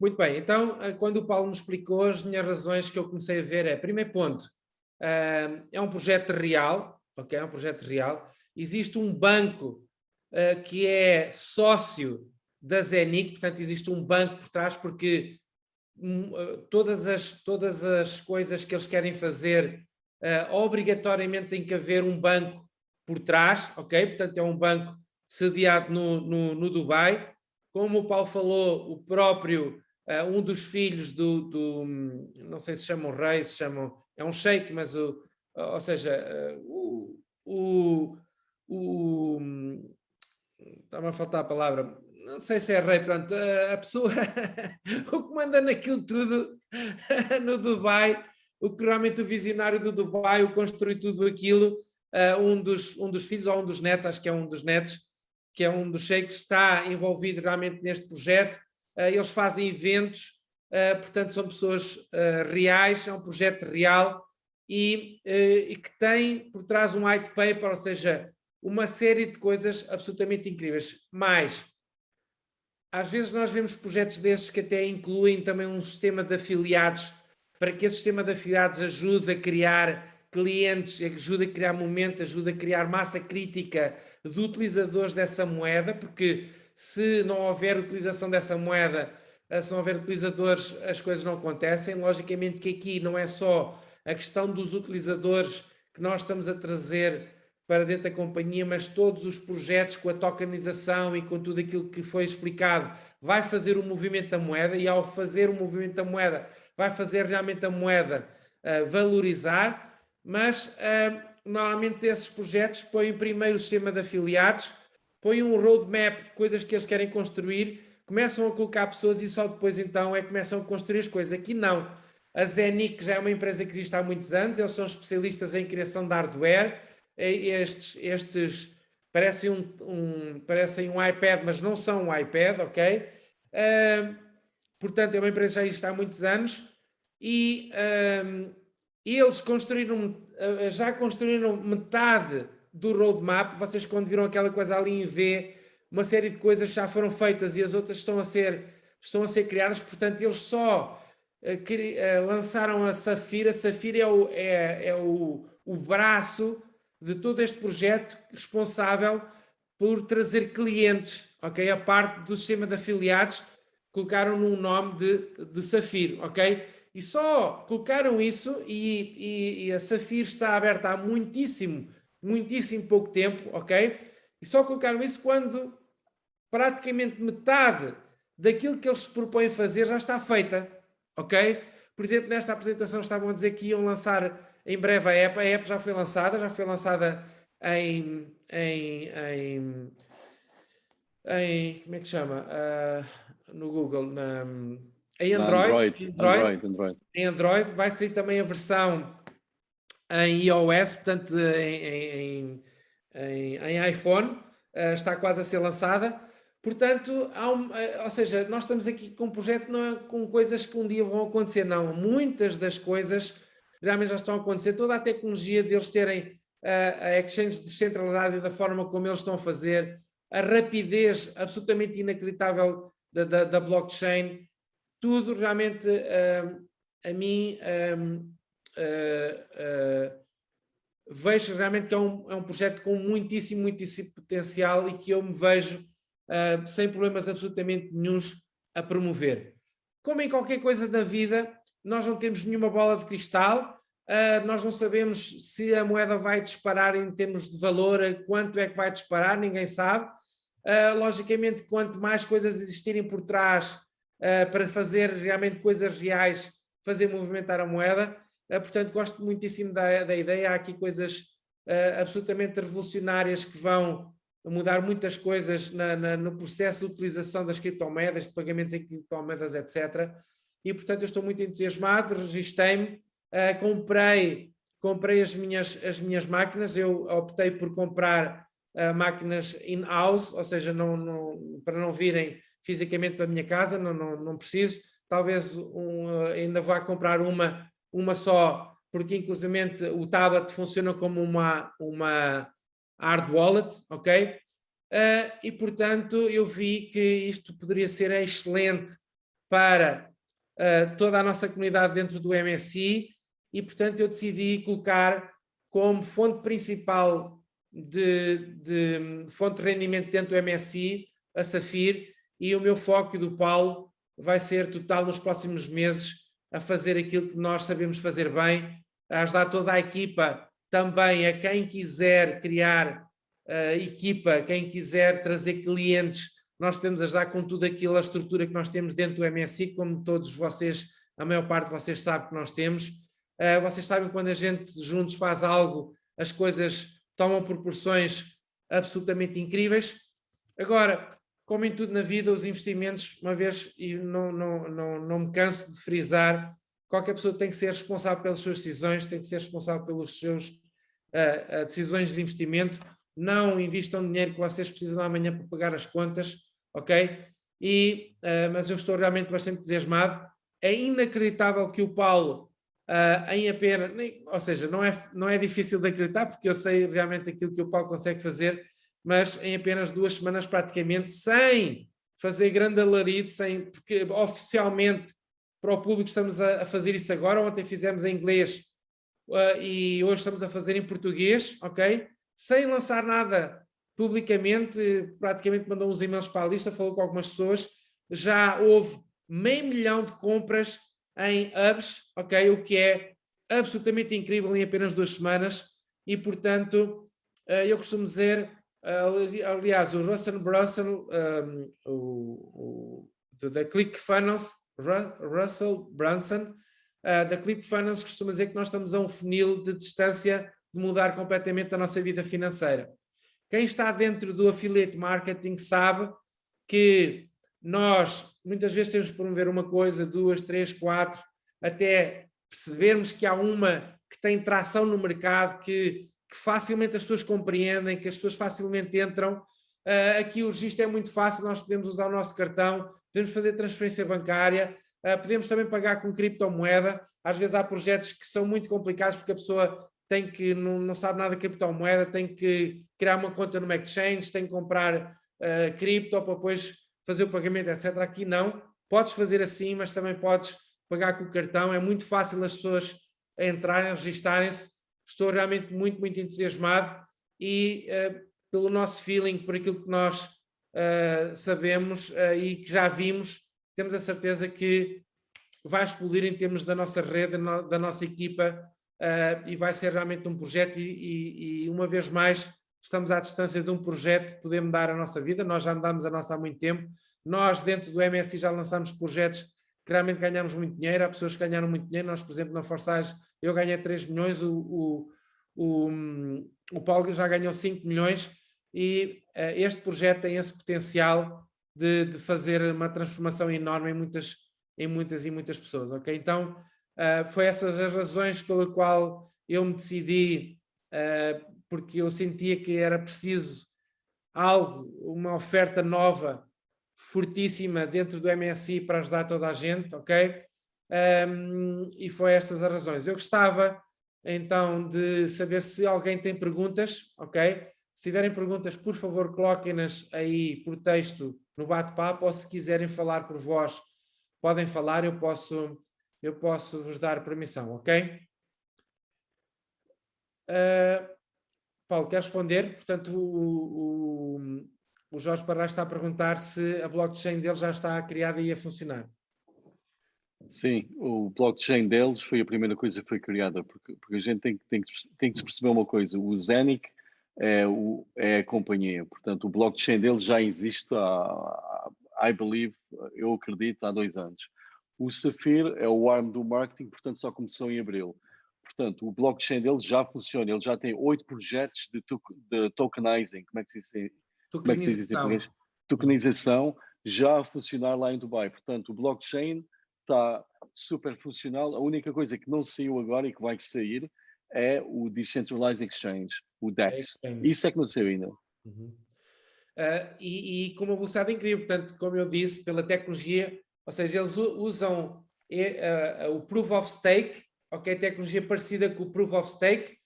Muito bem, então eh, quando o Paulo me explicou as minhas razões que eu comecei a ver é, primeiro ponto, eh, é um projeto real, ok, é um projeto real, existe um banco eh, que é sócio da Zenic, portanto existe um banco por trás porque Hum, eh, todas as, todas as coisas que eles querem fazer, obrigatoriamente tem que haver um banco por trás, ok? Portanto, é um banco sediado no, no, no Dubai. Como o Paulo falou, o próprio, uh, um dos filhos do, do, não sei se chamam rei, se chamam, é um sheik, mas o, ou seja, uh, o, o, estava a faltar a palavra, não sei se é rei, pronto, a pessoa, *laughs* o que manda naquilo tudo *laughs* no Dubai, o que realmente o visionário do Dubai, o construiu tudo aquilo, um, dos, um dos filhos ou um dos netos, acho que é um dos netos, que é um dos sheiks, está envolvido realmente neste projeto, eles fazem eventos, portanto são pessoas reais, é um projeto real e, e que tem por trás um white paper, ou seja, uma série de coisas absolutamente incríveis. Mais, às vezes nós vemos projetos desses que até incluem também um sistema de afiliados, para que esse sistema de afiliados ajude a criar clientes, ajude a criar momento, ajude a criar massa crítica de utilizadores dessa moeda, porque se não houver utilização dessa moeda, se não houver utilizadores, as coisas não acontecem. Logicamente que aqui não é só a questão dos utilizadores que nós estamos a trazer para dentro da companhia, mas todos os projetos com a tokenização e com tudo aquilo que foi explicado, vai fazer o movimento da moeda e ao fazer o movimento da moeda, vai fazer realmente a moeda uh, valorizar, mas uh, normalmente esses projetos põem primeiro o sistema de afiliados, põem um roadmap de coisas que eles querem construir, começam a colocar pessoas e só depois então é que começam a construir as coisas. Aqui não. A Zenic já é uma empresa que existe há muitos anos, eles são especialistas em criação de hardware, estes, estes parecem um, um, parecem um iPad, mas não são um iPad, ok? Uh, portanto, é uma empresa que já existe há muitos anos e uh, eles construíram, uh, já construíram metade do roadmap. Vocês quando viram aquela coisa ali em V, uma série de coisas já foram feitas e as outras estão a ser, estão a ser criadas, portanto, eles só uh, lançaram a Safira. Safira é o, é, é o, o braço de todo este projeto responsável por trazer clientes, ok? A parte do sistema de afiliados colocaram num nome de, de Safiro, ok? E só colocaram isso e, e, e, a Safiro está aberta há muitíssimo, muitíssimo pouco tempo, ok? E só colocaram isso quando praticamente metade daquilo que eles se propõem fazer já está feita, ok? Por exemplo, nesta apresentação estavam a dizer que iam lançar em breve a app, a app já foi lançada, já foi lançada em, em, em, em como é que chama? Uh, no Google, na, em Android, Android, Android, Android, Android, Em Android vai sair também a versão em iOS, portanto em, em, em, em iPhone, uh, está quase a ser lançada. Portanto, um, uh, ou seja, nós estamos aqui com um projeto não é com coisas que um dia vão acontecer, não. Muitas das coisas realmente já estão a acontecer. Toda a tecnologia deles terem uh, a exchange descentralizada e da forma como eles estão a fazer, a rapidez absolutamente inacreditável da, da, da blockchain, tudo realmente uh, a mim uh, vejo realmente que é um, é um projeto com muitíssimo, muitíssimo potencial e que eu me vejo sem problemas absolutamente nenhums a promover. Como em qualquer coisa da vida, nós não temos nenhuma bola de cristal, Uh, nós não sabemos se a moeda vai disparar em termos de valor, quanto é que vai disparar, ninguém sabe. Uh, logicamente, quanto mais coisas existirem por trás uh, para fazer realmente coisas reais, fazer movimentar a moeda, portanto, gosto muitíssimo da, da ideia. Há aqui coisas absolutamente revolucionárias que vão mudar muitas coisas na, na, no processo de utilização das criptomoedas, de pagamentos em criptomoedas, etc. E, portanto, eu estou muito entusiasmado, registrei-me, Uh, comprei comprei as minhas, as minhas máquinas, eu optei por comprar uh, máquinas in-house, ou seja, não, não, para não virem fisicamente para a minha casa, não, não, não preciso. Talvez um, uh, ainda vá comprar uma, uma só, porque inclusivamente o tablet funciona como uma, uma hard wallet, ok? Uh, e portanto eu vi que isto poderia ser excelente para toda a nossa comunidade dentro do MSI, e, portanto, eu decidi colocar como fonte principal de, de, de fonte de rendimento dentro do MSI a Safir e o meu foco do Paulo vai ser total nos próximos meses a fazer aquilo que nós sabemos fazer bem, a ajudar toda a equipa também a quem quiser criar uh, equipa, quem quiser trazer clientes, nós podemos ajudar com tudo aquilo, a estrutura que nós temos dentro do MSI, como todos vocês, a maior parte de vocês sabe que nós temos, Uh, vocês sabem quando a gente juntos faz algo, as coisas tomam proporções absolutamente incríveis. Agora, como em tudo na vida, os investimentos, uma vez, e não, não, não, não me canso de frisar, qualquer pessoa tem que ser responsável pelas suas decisões, tem que ser responsável pelos seus uh, uh, decisões de investimento. Não invistam dinheiro que vocês precisam amanhã para pagar as contas, ok? E, mas eu estou realmente bastante entusiasmado. É inacreditável que o Paulo Uh, em apenas, ou seja, não é, não é difícil de acreditar, porque eu sei realmente aquilo que o Paulo consegue fazer, mas em apenas duas semanas praticamente, sem fazer grande alarido, sem, porque oficialmente para o público estamos a, a fazer isso agora, ontem fizemos em inglês uh, e hoje estamos a fazer em português, ok? Sem lançar nada publicamente, praticamente mandou uns e-mails para a lista, falou com algumas pessoas, já houve meio milhão de compras em hubs, ok? O que é absolutamente incrível em apenas duas semanas e, portanto, eh, eu costumo dizer, aliás, o Russell Brunson, um, o, o, da ClickFunnels, Russell Brunson, uh, da ClickFunnels costuma dizer que nós estamos a um funil de distância de mudar completamente a nossa vida financeira. Quem está dentro do affiliate marketing sabe que nós muitas vezes temos que promover uma coisa, duas, três, quatro, até percebermos que há uma que tem tração no mercado, que, que facilmente as pessoas compreendem, que as pessoas facilmente entram. Uh, aqui o registro é muito fácil, nós podemos usar o nosso cartão, podemos fazer transferência bancária, uh, podemos também pagar com criptomoeda. Às vezes há projetos que são muito complicados porque a pessoa tem que, não, não sabe nada de criptomoeda, tem que criar uma conta no exchange, tem que comprar uh, cripto para depois fazer o pagamento, etc. Aqui não, podes fazer assim, mas também podes pagar com o cartão, é muito fácil as pessoas entrarem, registarem-se, estou realmente muito, muito entusiasmado e uh, pelo nosso feeling, por aquilo que nós uh, sabemos uh, e que já vimos, temos a certeza que vai explodir em termos da nossa rede, no, da nossa equipa e vai ser realmente um projeto e, e, e uma vez mais estamos à distância de um projeto que podemos dar a nossa vida, nós já andamos a nossa há muito tempo, nós dentro do MSI já lançamos projetos realmente ganhamos muito dinheiro, há pessoas que ganharam muito dinheiro, nós por exemplo na Forsage eu ganhei 3 milhões, o, o, o, o Paulo já ganhou 5 milhões e uh, este projeto tem esse potencial de, de, fazer uma transformação enorme em muitas, em muitas e muitas pessoas, ok? Então uh, foi essas as razões pela qual eu me decidi, uh, porque eu sentia que era preciso algo, uma oferta nova, fortíssima dentro do MSI para ajudar toda a gente, ok? Um, e foi estas as razões. Eu gostava então de saber se alguém tem perguntas, ok? Se tiverem perguntas, por favor, coloquem-nas aí por texto no bate-papo ou se quiserem falar por voz, podem falar, eu posso, eu posso vos dar permissão, ok? Uh, Paulo, quer responder? Portanto, o, o, o Jorge Parra está a perguntar se a blockchain dele já está criada e a funcionar. Sim, o blockchain deles foi a primeira coisa que foi criada, porque, porque a gente tem, tem, tem que se perceber uma coisa, o Zenic é, o, é a companhia, portanto o blockchain deles já existe há, I believe, eu acredito, há dois anos. O Safir é o arm do marketing, portanto só começou em abril. Portanto, o blockchain deles já funciona, ele já tem oito projetos de, to de tokenizing, como é que se como é em português? Tokenização já a funcionar lá em Dubai. Portanto, o blockchain está super funcional. A única coisa que não saiu agora e que vai sair é o Decentralized Exchange, o DEX. É Isso é que não saiu ainda. Uhum. Uh, e, e, com uma velocidade incrível, portanto, como eu disse, pela tecnologia, ou seja, eles usam uh, uh, o Proof of Stake, ok, tecnologia parecida com o Proof of Stake,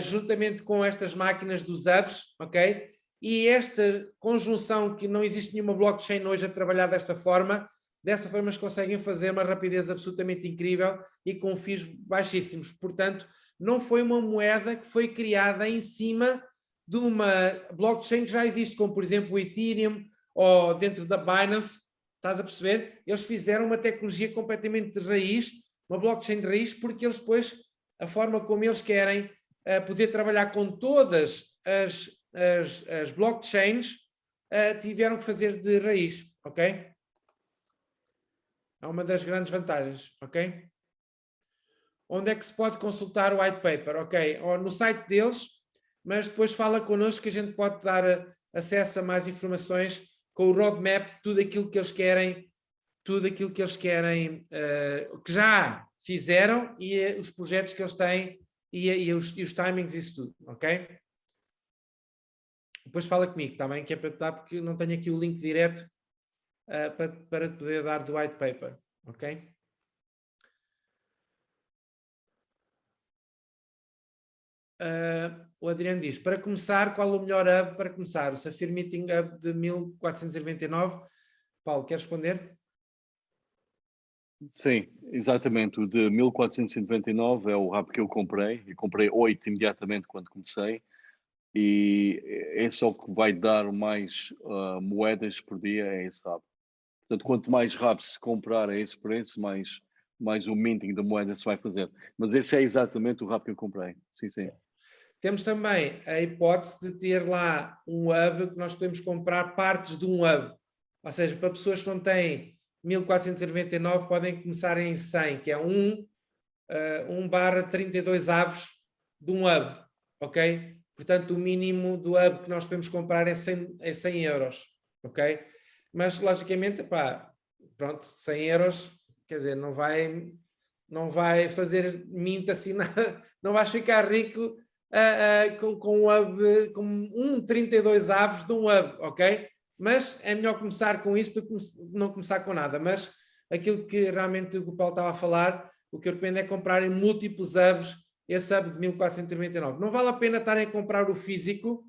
juntamente com estas máquinas dos hubs, ok, e esta conjunção que não existe nenhuma blockchain hoje a trabalhar desta forma, dessa forma eles conseguem fazer uma rapidez absolutamente incrível e com FIIs baixíssimos. Portanto, não foi uma moeda que foi criada em cima de uma blockchain que já existe, como por exemplo o Ethereum ou dentro da Binance, estás a perceber? Eles fizeram uma tecnologia completamente de raiz, uma blockchain de raiz, porque eles depois, a forma como eles querem uh, poder trabalhar com todas as, as, as blockchains, uh, tiveram que fazer de raiz, ok? É uma das grandes vantagens, ok? Onde é que se pode consultar o white paper? Ok, ou no site deles, mas depois fala connosco que a gente pode dar eh, acesso a mais informações com o roadmap de tudo aquilo que eles querem, tudo aquilo que eles querem, uh, que já fizeram e uh, os projetos que eles têm e, e, os, e os timings isso tudo, ok? Depois fala comigo, está bem? Que é para te dar, porque não tenho aqui o link direto uh, para, para poder dar do white paper, ok? Uh, o Adriano diz, para começar, qual o melhor hub para começar? O Safir Meeting Hub de 1499. Paulo, quer responder? Sim, exatamente. O de 1499 é o hub que eu comprei e comprei oito imediatamente quando comecei e é só que vai dar mais uh, moedas por dia é esse hub. Portanto, quanto mais rápido se comprar a esse preço, mais, mais o minting da moeda se vai fazer. Mas esse é exatamente o hub que eu comprei. Sim, sim. Temos também a hipótese de ter lá um hub que nós podemos comprar partes de um hub. Ou seja, para pessoas que não têm 1499 podem começar em 100, que é 1, uh, 1 barra 32 aves de um hub, ok? Portanto, o mínimo do hub que nós podemos comprar é 100, é 100 euros, ok? Mas, logicamente, pá, pronto, 100 euros, quer dizer, não vai, não vai fazer minta assim, nada, *laughs* não vais ficar rico uh, uh, com, com, um hub, com um 32 aves de um hub, ok? Mas é melhor começar com isso do que não começar com nada. Mas aquilo que realmente o Paulo estava a falar, o que eu recomendo é comprarem múltiplos hubs, esse hub de 1499. Não vale a pena estarem a comprar o físico,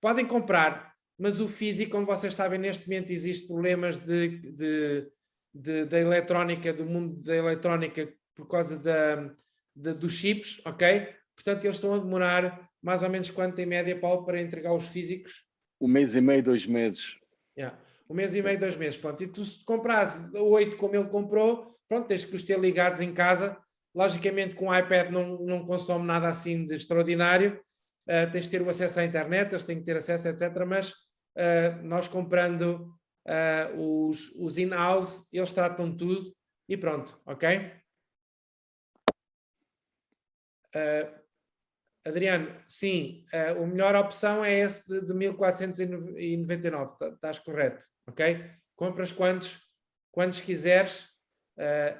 podem comprar, mas o físico, como vocês sabem, neste momento existe problemas de, de, de da eletrónica, do mundo da eletrónica por causa da, de, dos chips, ok? Portanto, eles estão a demorar mais ou menos quanto em média, Paulo, para entregar os físicos? Um mês e meio, dois meses. Yeah. Um mês e meio, dois meses. Pronto. E tu se compras oito como ele comprou, pronto, tens que os ter ligados em casa. Logicamente com o iPad não, não consome nada assim de extraordinário. Uh, tens de ter o acesso à internet, eles têm que ter acesso, etc. Mas uh, nós comprando uh, os, os in-house, eles tratam tudo e pronto, ok? Adriano, sim, a melhor opção é esse de, de 1499, tá, estás correto, ok? Compras quantos, quantos quiseres,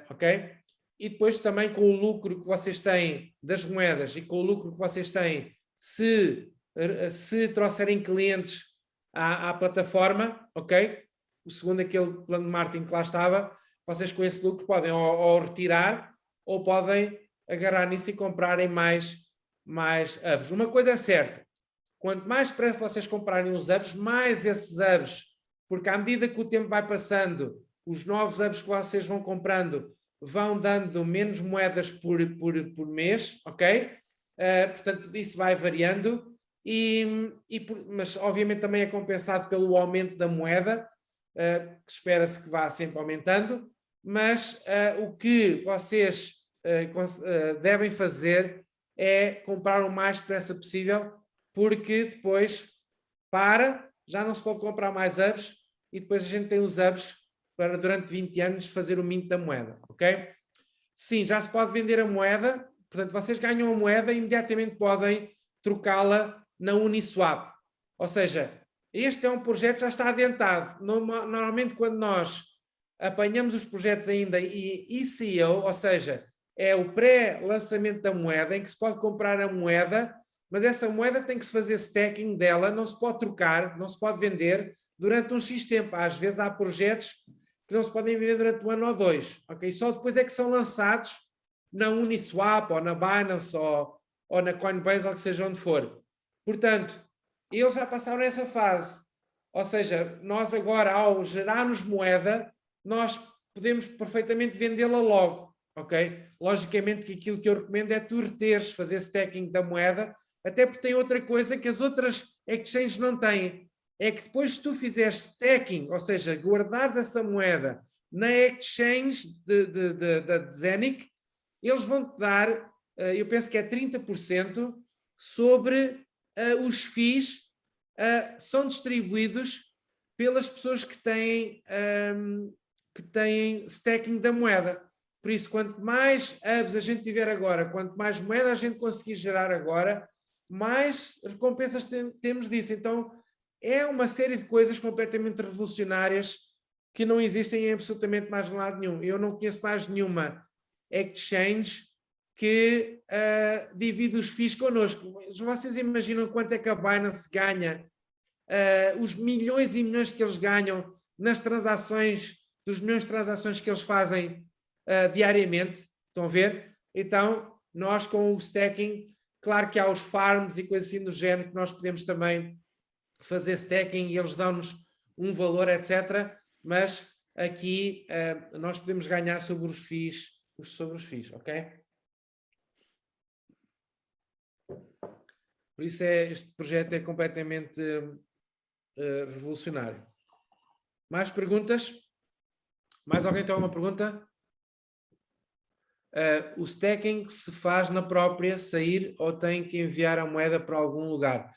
ok? E depois também com o lucro que vocês têm das moedas e com o lucro que vocês têm se, se trouxerem clientes à, à plataforma, ok? O segundo aquele plano de marketing que lá estava, vocês com esse lucro podem ou, ou retirar ou podem agarrar nisso e comprarem mais, mais hubs. Uma coisa é certa, quanto mais depressa vocês comprarem os hubs, mais esses hubs, porque à medida que o tempo vai passando, os novos hubs que vocês vão comprando vão dando menos moedas por, por, por mês, ok? Uh, portanto, isso vai variando, e, e por, mas obviamente também é compensado pelo aumento da moeda, uh, que espera-se que vá sempre aumentando, mas uh, o que vocês devem fazer é comprar o mais depressa possível, porque depois para, já não se pode comprar mais hubs, e depois a gente tem os hubs para durante 20 anos fazer o mint da moeda, Sim, já se pode vender a moeda, portanto vocês ganham a moeda e imediatamente podem trocá-la na Uniswap. Ou seja, este é um projeto que já está adentado. Normalmente quando nós apanhamos os projetos ainda e ECO, ou seja, é o pré-lançamento da moeda, em que se pode comprar a moeda, mas essa moeda tem que se fazer stacking dela, não se pode trocar, não se pode vender durante um X tempo. Às vezes há projetos que não se podem vender durante um ano ou dois. Okay? Só depois é que são lançados na Uniswap ou na Binance ou, ou na Coinbase ou que seja onde for. Portanto, eles já passaram essa fase. Ou seja, nós agora, ao gerarmos moeda, nós podemos perfeitamente vendê-la logo. ok? Logicamente que aquilo que eu recomendo é tu reteres, fazer stacking da moeda, até porque tem outra coisa que as outras exchanges não têm, é que depois se tu fizeres stacking, ou seja, guardares essa moeda na exchange da Zenic, eles vão-te dar, eh, eu penso que é 30% sobre uh, os FIIs uh, são distribuídos pelas pessoas que têm, um, ehm, que têm stacking da moeda. Por isso, quanto mais hubs a gente tiver agora, quanto mais moeda a gente conseguir gerar agora, mais recompensas tem, temos disso. Então, é uma série de coisas completamente revolucionárias que não existem em absolutamente mais lado nenhum. Eu não conheço mais nenhuma exchange que uh, divide os FIIs connosco. Vocês imaginam quanto é que a Binance ganha? Uh, os milhões e milhões que eles ganham nas transações, dos milhões de transações que eles fazem uh, diariamente, estão a ver? Então, nós com o stacking, claro que há os farms e coisas assim do género que nós podemos também fazer stacking e eles dão-nos um valor, etc. Mas aqui uh, nós podemos ganhar sobre os FIIs, sobre os FIIs, ok? Por isso é, este projeto é completamente uh, revolucionário. Mais perguntas? Mais alguém tem alguma pergunta? Uh, o stacking se faz na própria sair ou tem que enviar a moeda para algum lugar?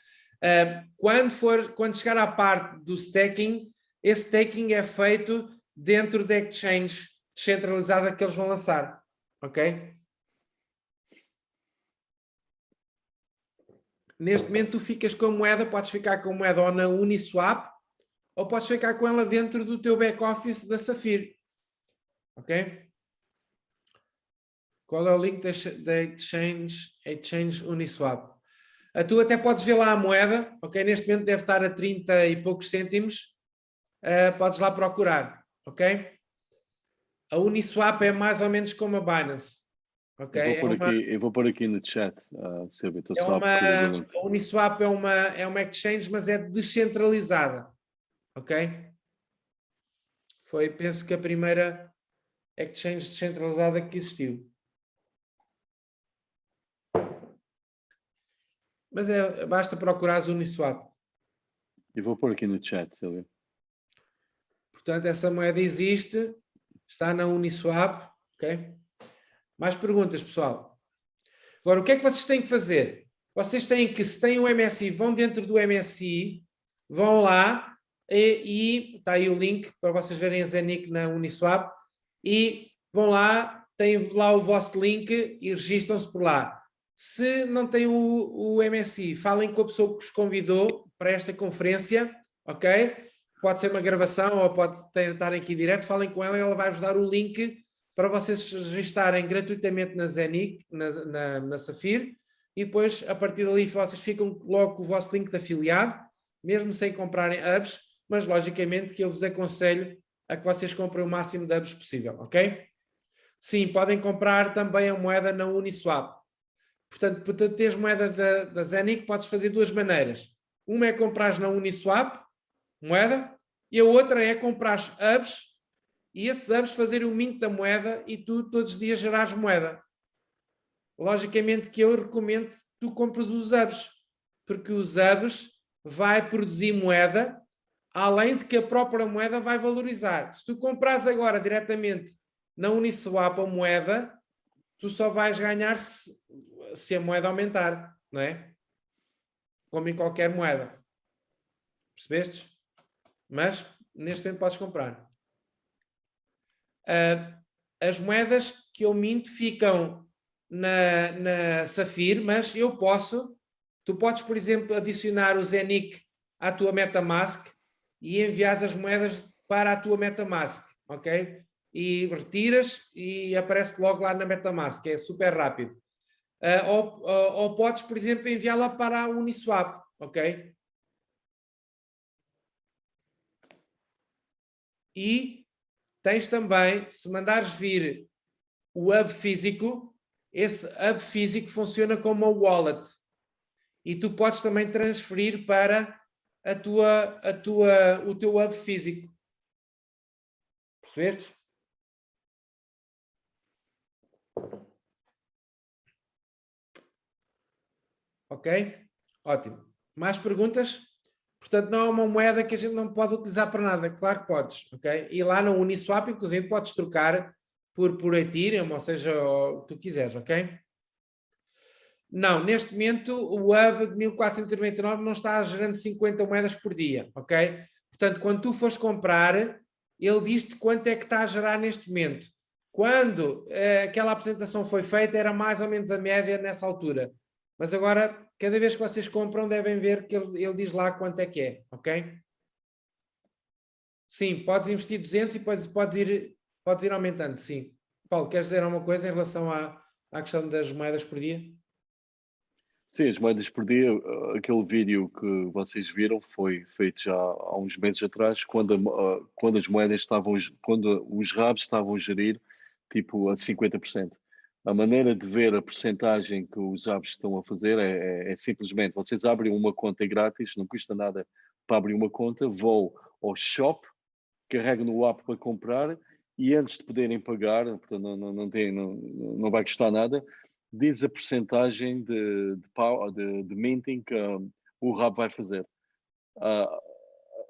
Quando, for, quando chegar à parte do staking, esse staking é feito dentro da exchange descentralizada que eles vão lançar, ok? Neste momento tu ficas com a moeda, podes ficar com a moeda ou na Uniswap, ou podes ficar com ela dentro do teu back-office da Safir, ok? Qual é o link da Exchange, Exchange Uniswap? Tu até podes ver lá a moeda, ok? Neste momento deve estar a 30 e poucos cêntimos. Uh, podes lá procurar, ok? A Uniswap é mais ou menos como a Binance. ok? Eu, vou é uma, aqui, eu vou pôr aqui no chat, uh, Silvia, é uma, A Uniswap é uma, é uma exchange, mas é descentralizada, ok? Foi, penso que a primeira exchange descentralizada que existiu. Mas é, basta procurar Uniswap. Eu vou pôr aqui no chat, Silvia. Portanto, essa moeda existe, está na Uniswap, ok? Mais perguntas, pessoal? Agora, o que é que vocês têm que fazer? Vocês têm que, se têm o MSI, vão dentro do MSI, vão lá e, e está aí o link para vocês verem a Zenic na Uniswap e vão lá, têm lá o vosso link e registram-se por lá. Se não têm o, o MSI, falem com a pessoa que os convidou para esta conferência, ok? Pode ser uma gravação ou pode ter, estar aqui direto, falem com ela ela vai-vos dar o link para vocês registarem gratuitamente na Zenic, na, na, na Safir, e depois, a partir dali, vocês ficam logo com o vosso link de afiliado, mesmo sem comprarem hubs, mas logicamente que eu vos aconselho a que vocês comprem o máximo de hubs possível, ok? Sim, podem comprar também a moeda na Uniswap. Portanto, para teres moeda da, da Zenic, podes fazer duas maneiras. Uma é comprar na Uniswap, moeda, e a outra é comprar hubs e esses hubs fazerem o mint da moeda e tu todos os dias gerares moeda. Logicamente que eu recomendo que tu compres os hubs, porque os hubs vai produzir moeda, além de que a própria moeda vai valorizar. Se tu compras agora diretamente na Uniswap a moeda, tu só vais ganhar se, a moeda aumentar, não é? Como em qualquer moeda. Percebestes? Mas, neste momento, podes comprar. Uh, as moedas que eu minto ficam na, na Safir, mas eu posso, tu podes, por exemplo, adicionar o Zenic à tua MetaMask e enviar as moedas para a tua MetaMask, ok? E retiras e aparece logo lá na MetaMask, é super rápido. Uh, ou, ou, ou, podes, por exemplo, enviá-la para a Uniswap, ok? E Tens também, se mandares vir o hub físico, esse hub físico funciona como uma wallet. E tu podes também transferir para a tua, a tua, o teu hub físico. Percebeste? Ok? Ótimo. Mais perguntas? Portanto, não é uma moeda que a gente não pode utilizar para nada. Claro que podes, ok? E lá no Uniswap, inclusive, podes trocar por, por Ethereum, ou seja, o que tu quiseres, ok? Não, neste momento o Hub de 1499 não está gerando 50 moedas por dia, ok? Portanto, quando tu fores comprar, ele diz-te quanto é que está a gerar neste momento. Quando eh, aquela apresentação foi feita, era mais ou menos a média nessa altura. Mas agora cada vez que vocês compram devem ver que ele, ele diz lá quanto é que é, ok? Sim, podes investir 200 e depois podes ir, podes ir aumentando, sim. Paulo, queres dizer alguma coisa em relação à, à questão das moedas por dia? Sim, as moedas por dia, aquele vídeo que vocês viram foi feito já há uns meses atrás, quando, a, quando as moedas estavam, quando os RABs estavam a gerir tipo a 50% a maneira de ver a percentagem que os apps estão a fazer é, é, é, simplesmente, vocês abrem uma conta grátis, não custa nada para abrir uma conta, vão ao shop, carregam no app para comprar e antes de poderem pagar, portanto não, não, não, tem, não, não vai custar nada, diz a percentagem de, de, de, de minting que um, o RAB vai fazer. Uh,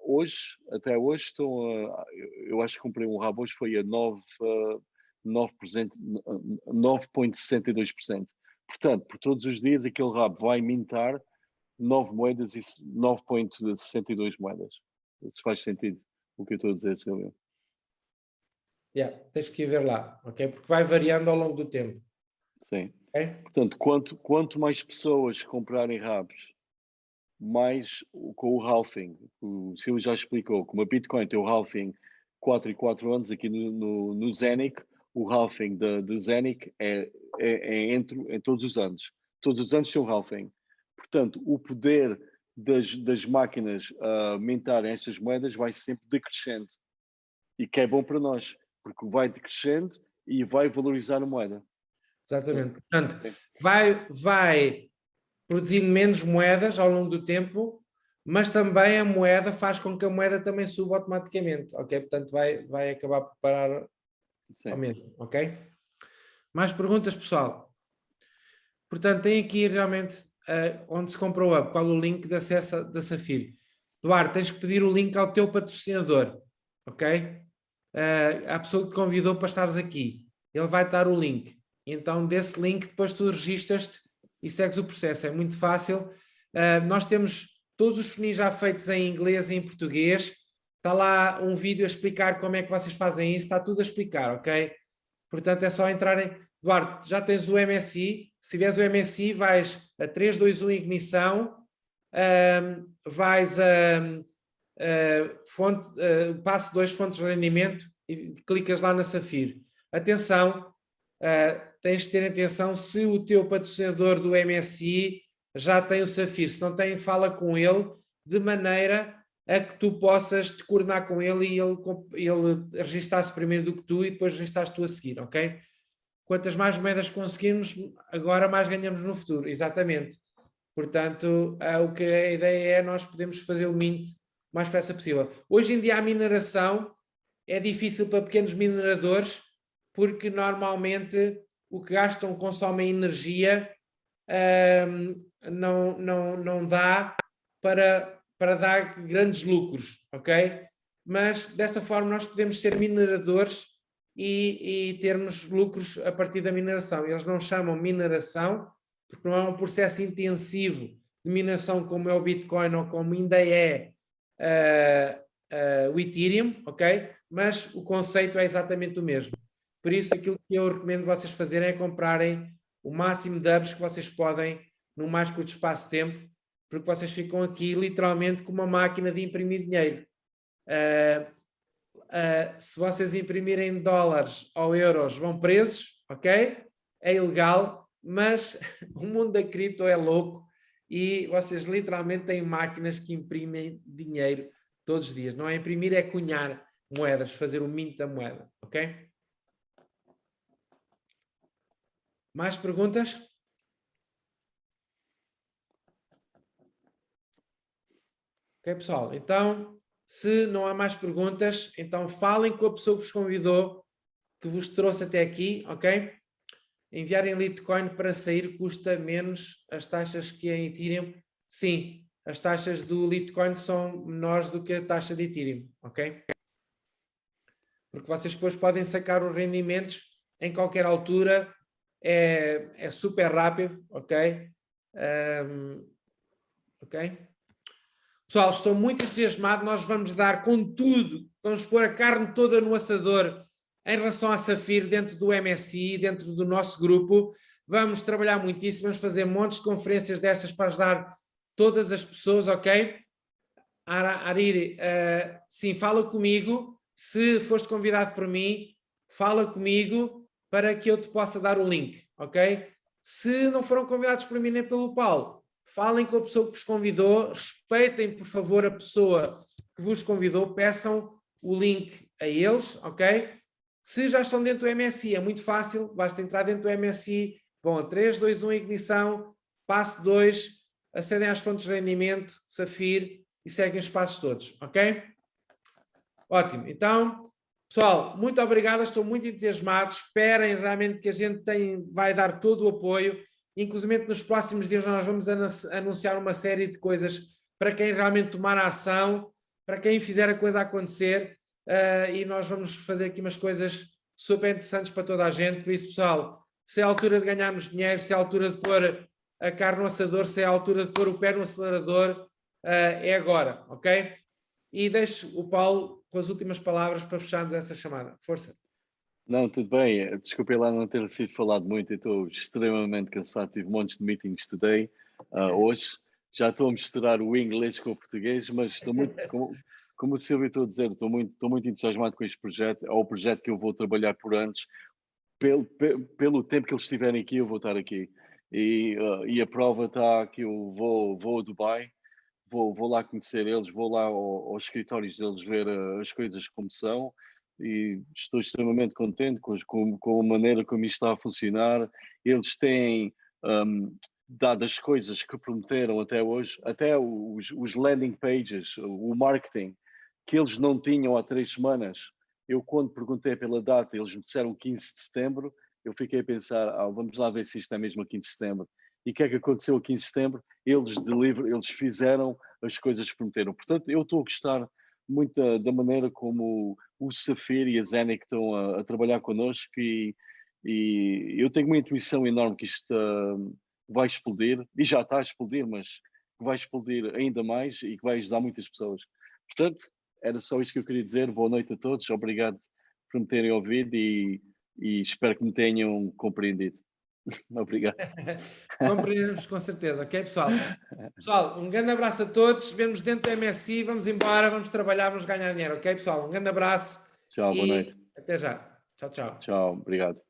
hoje, até hoje, estão a, eu acho que comprei um RAB hoje, foi a 9, uh, 9,62%. Portanto, por todos os dias aquele rabo vai mintar 9 moedas e 9,62 moedas. Se faz sentido o que eu estou a dizer, Silvio. Yeah, tens que ir ver lá, ok? Porque vai variando ao longo do tempo. Sim. Okay? Portanto, quanto, quanto mais pessoas comprarem rabos, mais com o halving, o Silvio já explicou, como a Bitcoin tem o halving 4 e 4 anos aqui no, no, no Zenic, o halving do Zenic é, é, é entre, em todos os anos. Todos os anos tem um halving. Portanto, o poder das, das máquinas uh, mintarem estas moedas vai sempre decrescendo. E que é bom para nós, porque vai decrescendo e vai valorizar a moeda. Exatamente. Portanto, vai, vai produzindo menos moedas ao longo do tempo, mas também a moeda faz com que a moeda também suba automaticamente, ok? Portanto, vai, vai acabar por parar Sim. ao mesmo, ok? Mais perguntas, pessoal? Portanto, tem aqui realmente uh, onde se comprou o qual o link de acesso da Safir. Duarte, tens que pedir o link ao teu patrocinador, ok? Uh, a pessoa que te convidou para estares aqui, ele vai dar o link. Então, desse link, depois tu registas-te e segues o processo. É muito fácil. Uh, nós temos todos os funis já feitos em inglês e em português. Está lá um vídeo a explicar como é que vocês fazem isso, está tudo a explicar, ok? Portanto, é só entrarem... Eduardo, já tens o MSI, se tiveres o MSI vais a 3, 2, 1 ignição, um, vais a, a fonte, passo 2 fontes de rendimento e clicas lá na Safir. atenção, uh, tens de ter atenção se o teu patrocinador do MSI já tem o Safir, se não tem, fala com ele de maneira a que tu possas te coordenar com ele e ele, ele registar-se primeiro do que tu e depois registares tu a seguir, ok? Quantas mais moedas conseguirmos, agora mais ganhamos no futuro, exatamente. Portanto, uh, o que a ideia é nós podemos fazer o mint o mais depressa possível. Hoje em dia a mineração é difícil para pequenos mineradores porque normalmente o que gastam consomem energia um, não, não, não dá para, para dar grandes lucros, ok? Mas desta forma nós podemos ser mineradores e, e termos lucros a partir da mineração. Eles não chamam mineração, porque não é um processo intensivo de mineração como é o Bitcoin ou como ainda é uh, uh, o Ethereum, ok? Mas o conceito é exatamente o mesmo. Por isso, aquilo que eu recomendo vocês fazerem é comprarem o máximo de hubs que vocês podem no mais curto espaço de tempo, porque vocês ficam aqui literalmente com uma máquina de imprimir dinheiro. Uh, uh, se vocês imprimirem dólares ou euros, vão presos, ok? É ilegal, mas *laughs* o mundo da cripto é louco e vocês literalmente têm máquinas que imprimem dinheiro todos os dias. Não é imprimir, é cunhar moedas, fazer o mint da moeda, ok? Mais perguntas? Ok, pessoal? Então, se não há mais perguntas, então falem com a pessoa que vos convidou, que vos trouxe até aqui, ok? enviarem Litecoin para sair custa menos as taxas que em Ethereum? Sim, as taxas do Litecoin são menores do que a taxa de Ethereum, ok? Porque vocês depois podem sacar os rendimentos em qualquer altura, é, é super rápido, ok? Um, ok? Pessoal, estou muito entusiasmado, nós vamos dar com tudo, vamos pôr a carne toda no assador em relação à Safir dentro do MSI, dentro do nosso grupo. Vamos trabalhar muitíssimo, vamos fazer montes de conferências destas para ajudar todas as pessoas, ok? Ariri, uh, sim, fala comigo. Se foste convidado por mim, fala comigo para que eu te possa dar o link, ok? Se não foram convidados por mim nem pelo Paulo, falem com a pessoa que vos convidou, respeitem, por favor, a pessoa que vos convidou, peçam o link a eles, ok? Se já estão dentro do MSI, é muito fácil, basta entrar dentro do MSI, vão a 3, 2, 1, ignição, passo 2, acedem às fontes de rendimento, Safir e seguem os passos todos, ok? Ótimo, então, pessoal, muito obrigado, estou muito entusiasmado, esperem realmente que a gente tem, vai dar todo o apoio, inclusive nos próximos dias nós vamos anunciar uma série de coisas para quem realmente tomar ação, para quem fizer a coisa acontecer, uh, e nós vamos fazer aqui umas coisas super interessantes para toda a gente, por isso pessoal, se é a altura de ganharmos dinheiro, se é a altura de pôr a carne no assador, se é a altura de pôr o pé no acelerador, uh, é agora, ok? E deixo o Paulo com as últimas palavras para fecharmos essa chamada. Força! Não, tudo bem. Desculpe lá não ter sido falado muito, eu estou extremamente cansado, tive montes de meetings today, uh, hoje. Já estou a misturar o inglês com o português, mas estou muito, *laughs* como o Silvio estou a dizer, estou muito, estou muito entusiasmado com este projeto, é o projeto que eu vou trabalhar por anos, pelo, pelo tempo que eles estiverem aqui, eu vou estar aqui. E, uh, e a prova está que eu vou, vou a Dubai, vou, vou lá conhecer eles, vou lá ao, aos escritórios deles ver uh, as coisas como são e estou extremamente contente com, com, com, a maneira como isto está a funcionar. Eles têm um, dado as coisas que prometeram até hoje, até os, os landing pages, o marketing, que eles não tinham há três semanas. Eu, quando perguntei pela data, eles me disseram 15 de setembro, eu fiquei a pensar, ah, vamos lá ver se isto é mesmo a 15 de setembro. E o que é que aconteceu a 15 de setembro? Eles, deliver, eles fizeram as coisas que prometeram. Portanto, eu estou a gostar muito da, maneira como o Safir e a Zenic estão a, a trabalhar connosco e, e, eu tenho uma intuição enorme que isto uh, vai explodir, e já está a explodir, mas vai explodir ainda mais e que vai ajudar muitas pessoas. Portanto, era só isto que eu queria dizer. Boa noite a todos. Obrigado por me terem ouvido e, e espero que me tenham compreendido. *laughs* Obrigado. *laughs* Compreendemos com certeza, ok, pessoal? Pessoal, um grande abraço a todos. Vemos dentro do MSI. Vamos embora, vamos trabalhar, vamos ganhar dinheiro, ok, pessoal? Um grande abraço. Tchau, boa noite. Até já. Tchau, tchau. Tchau, obrigado.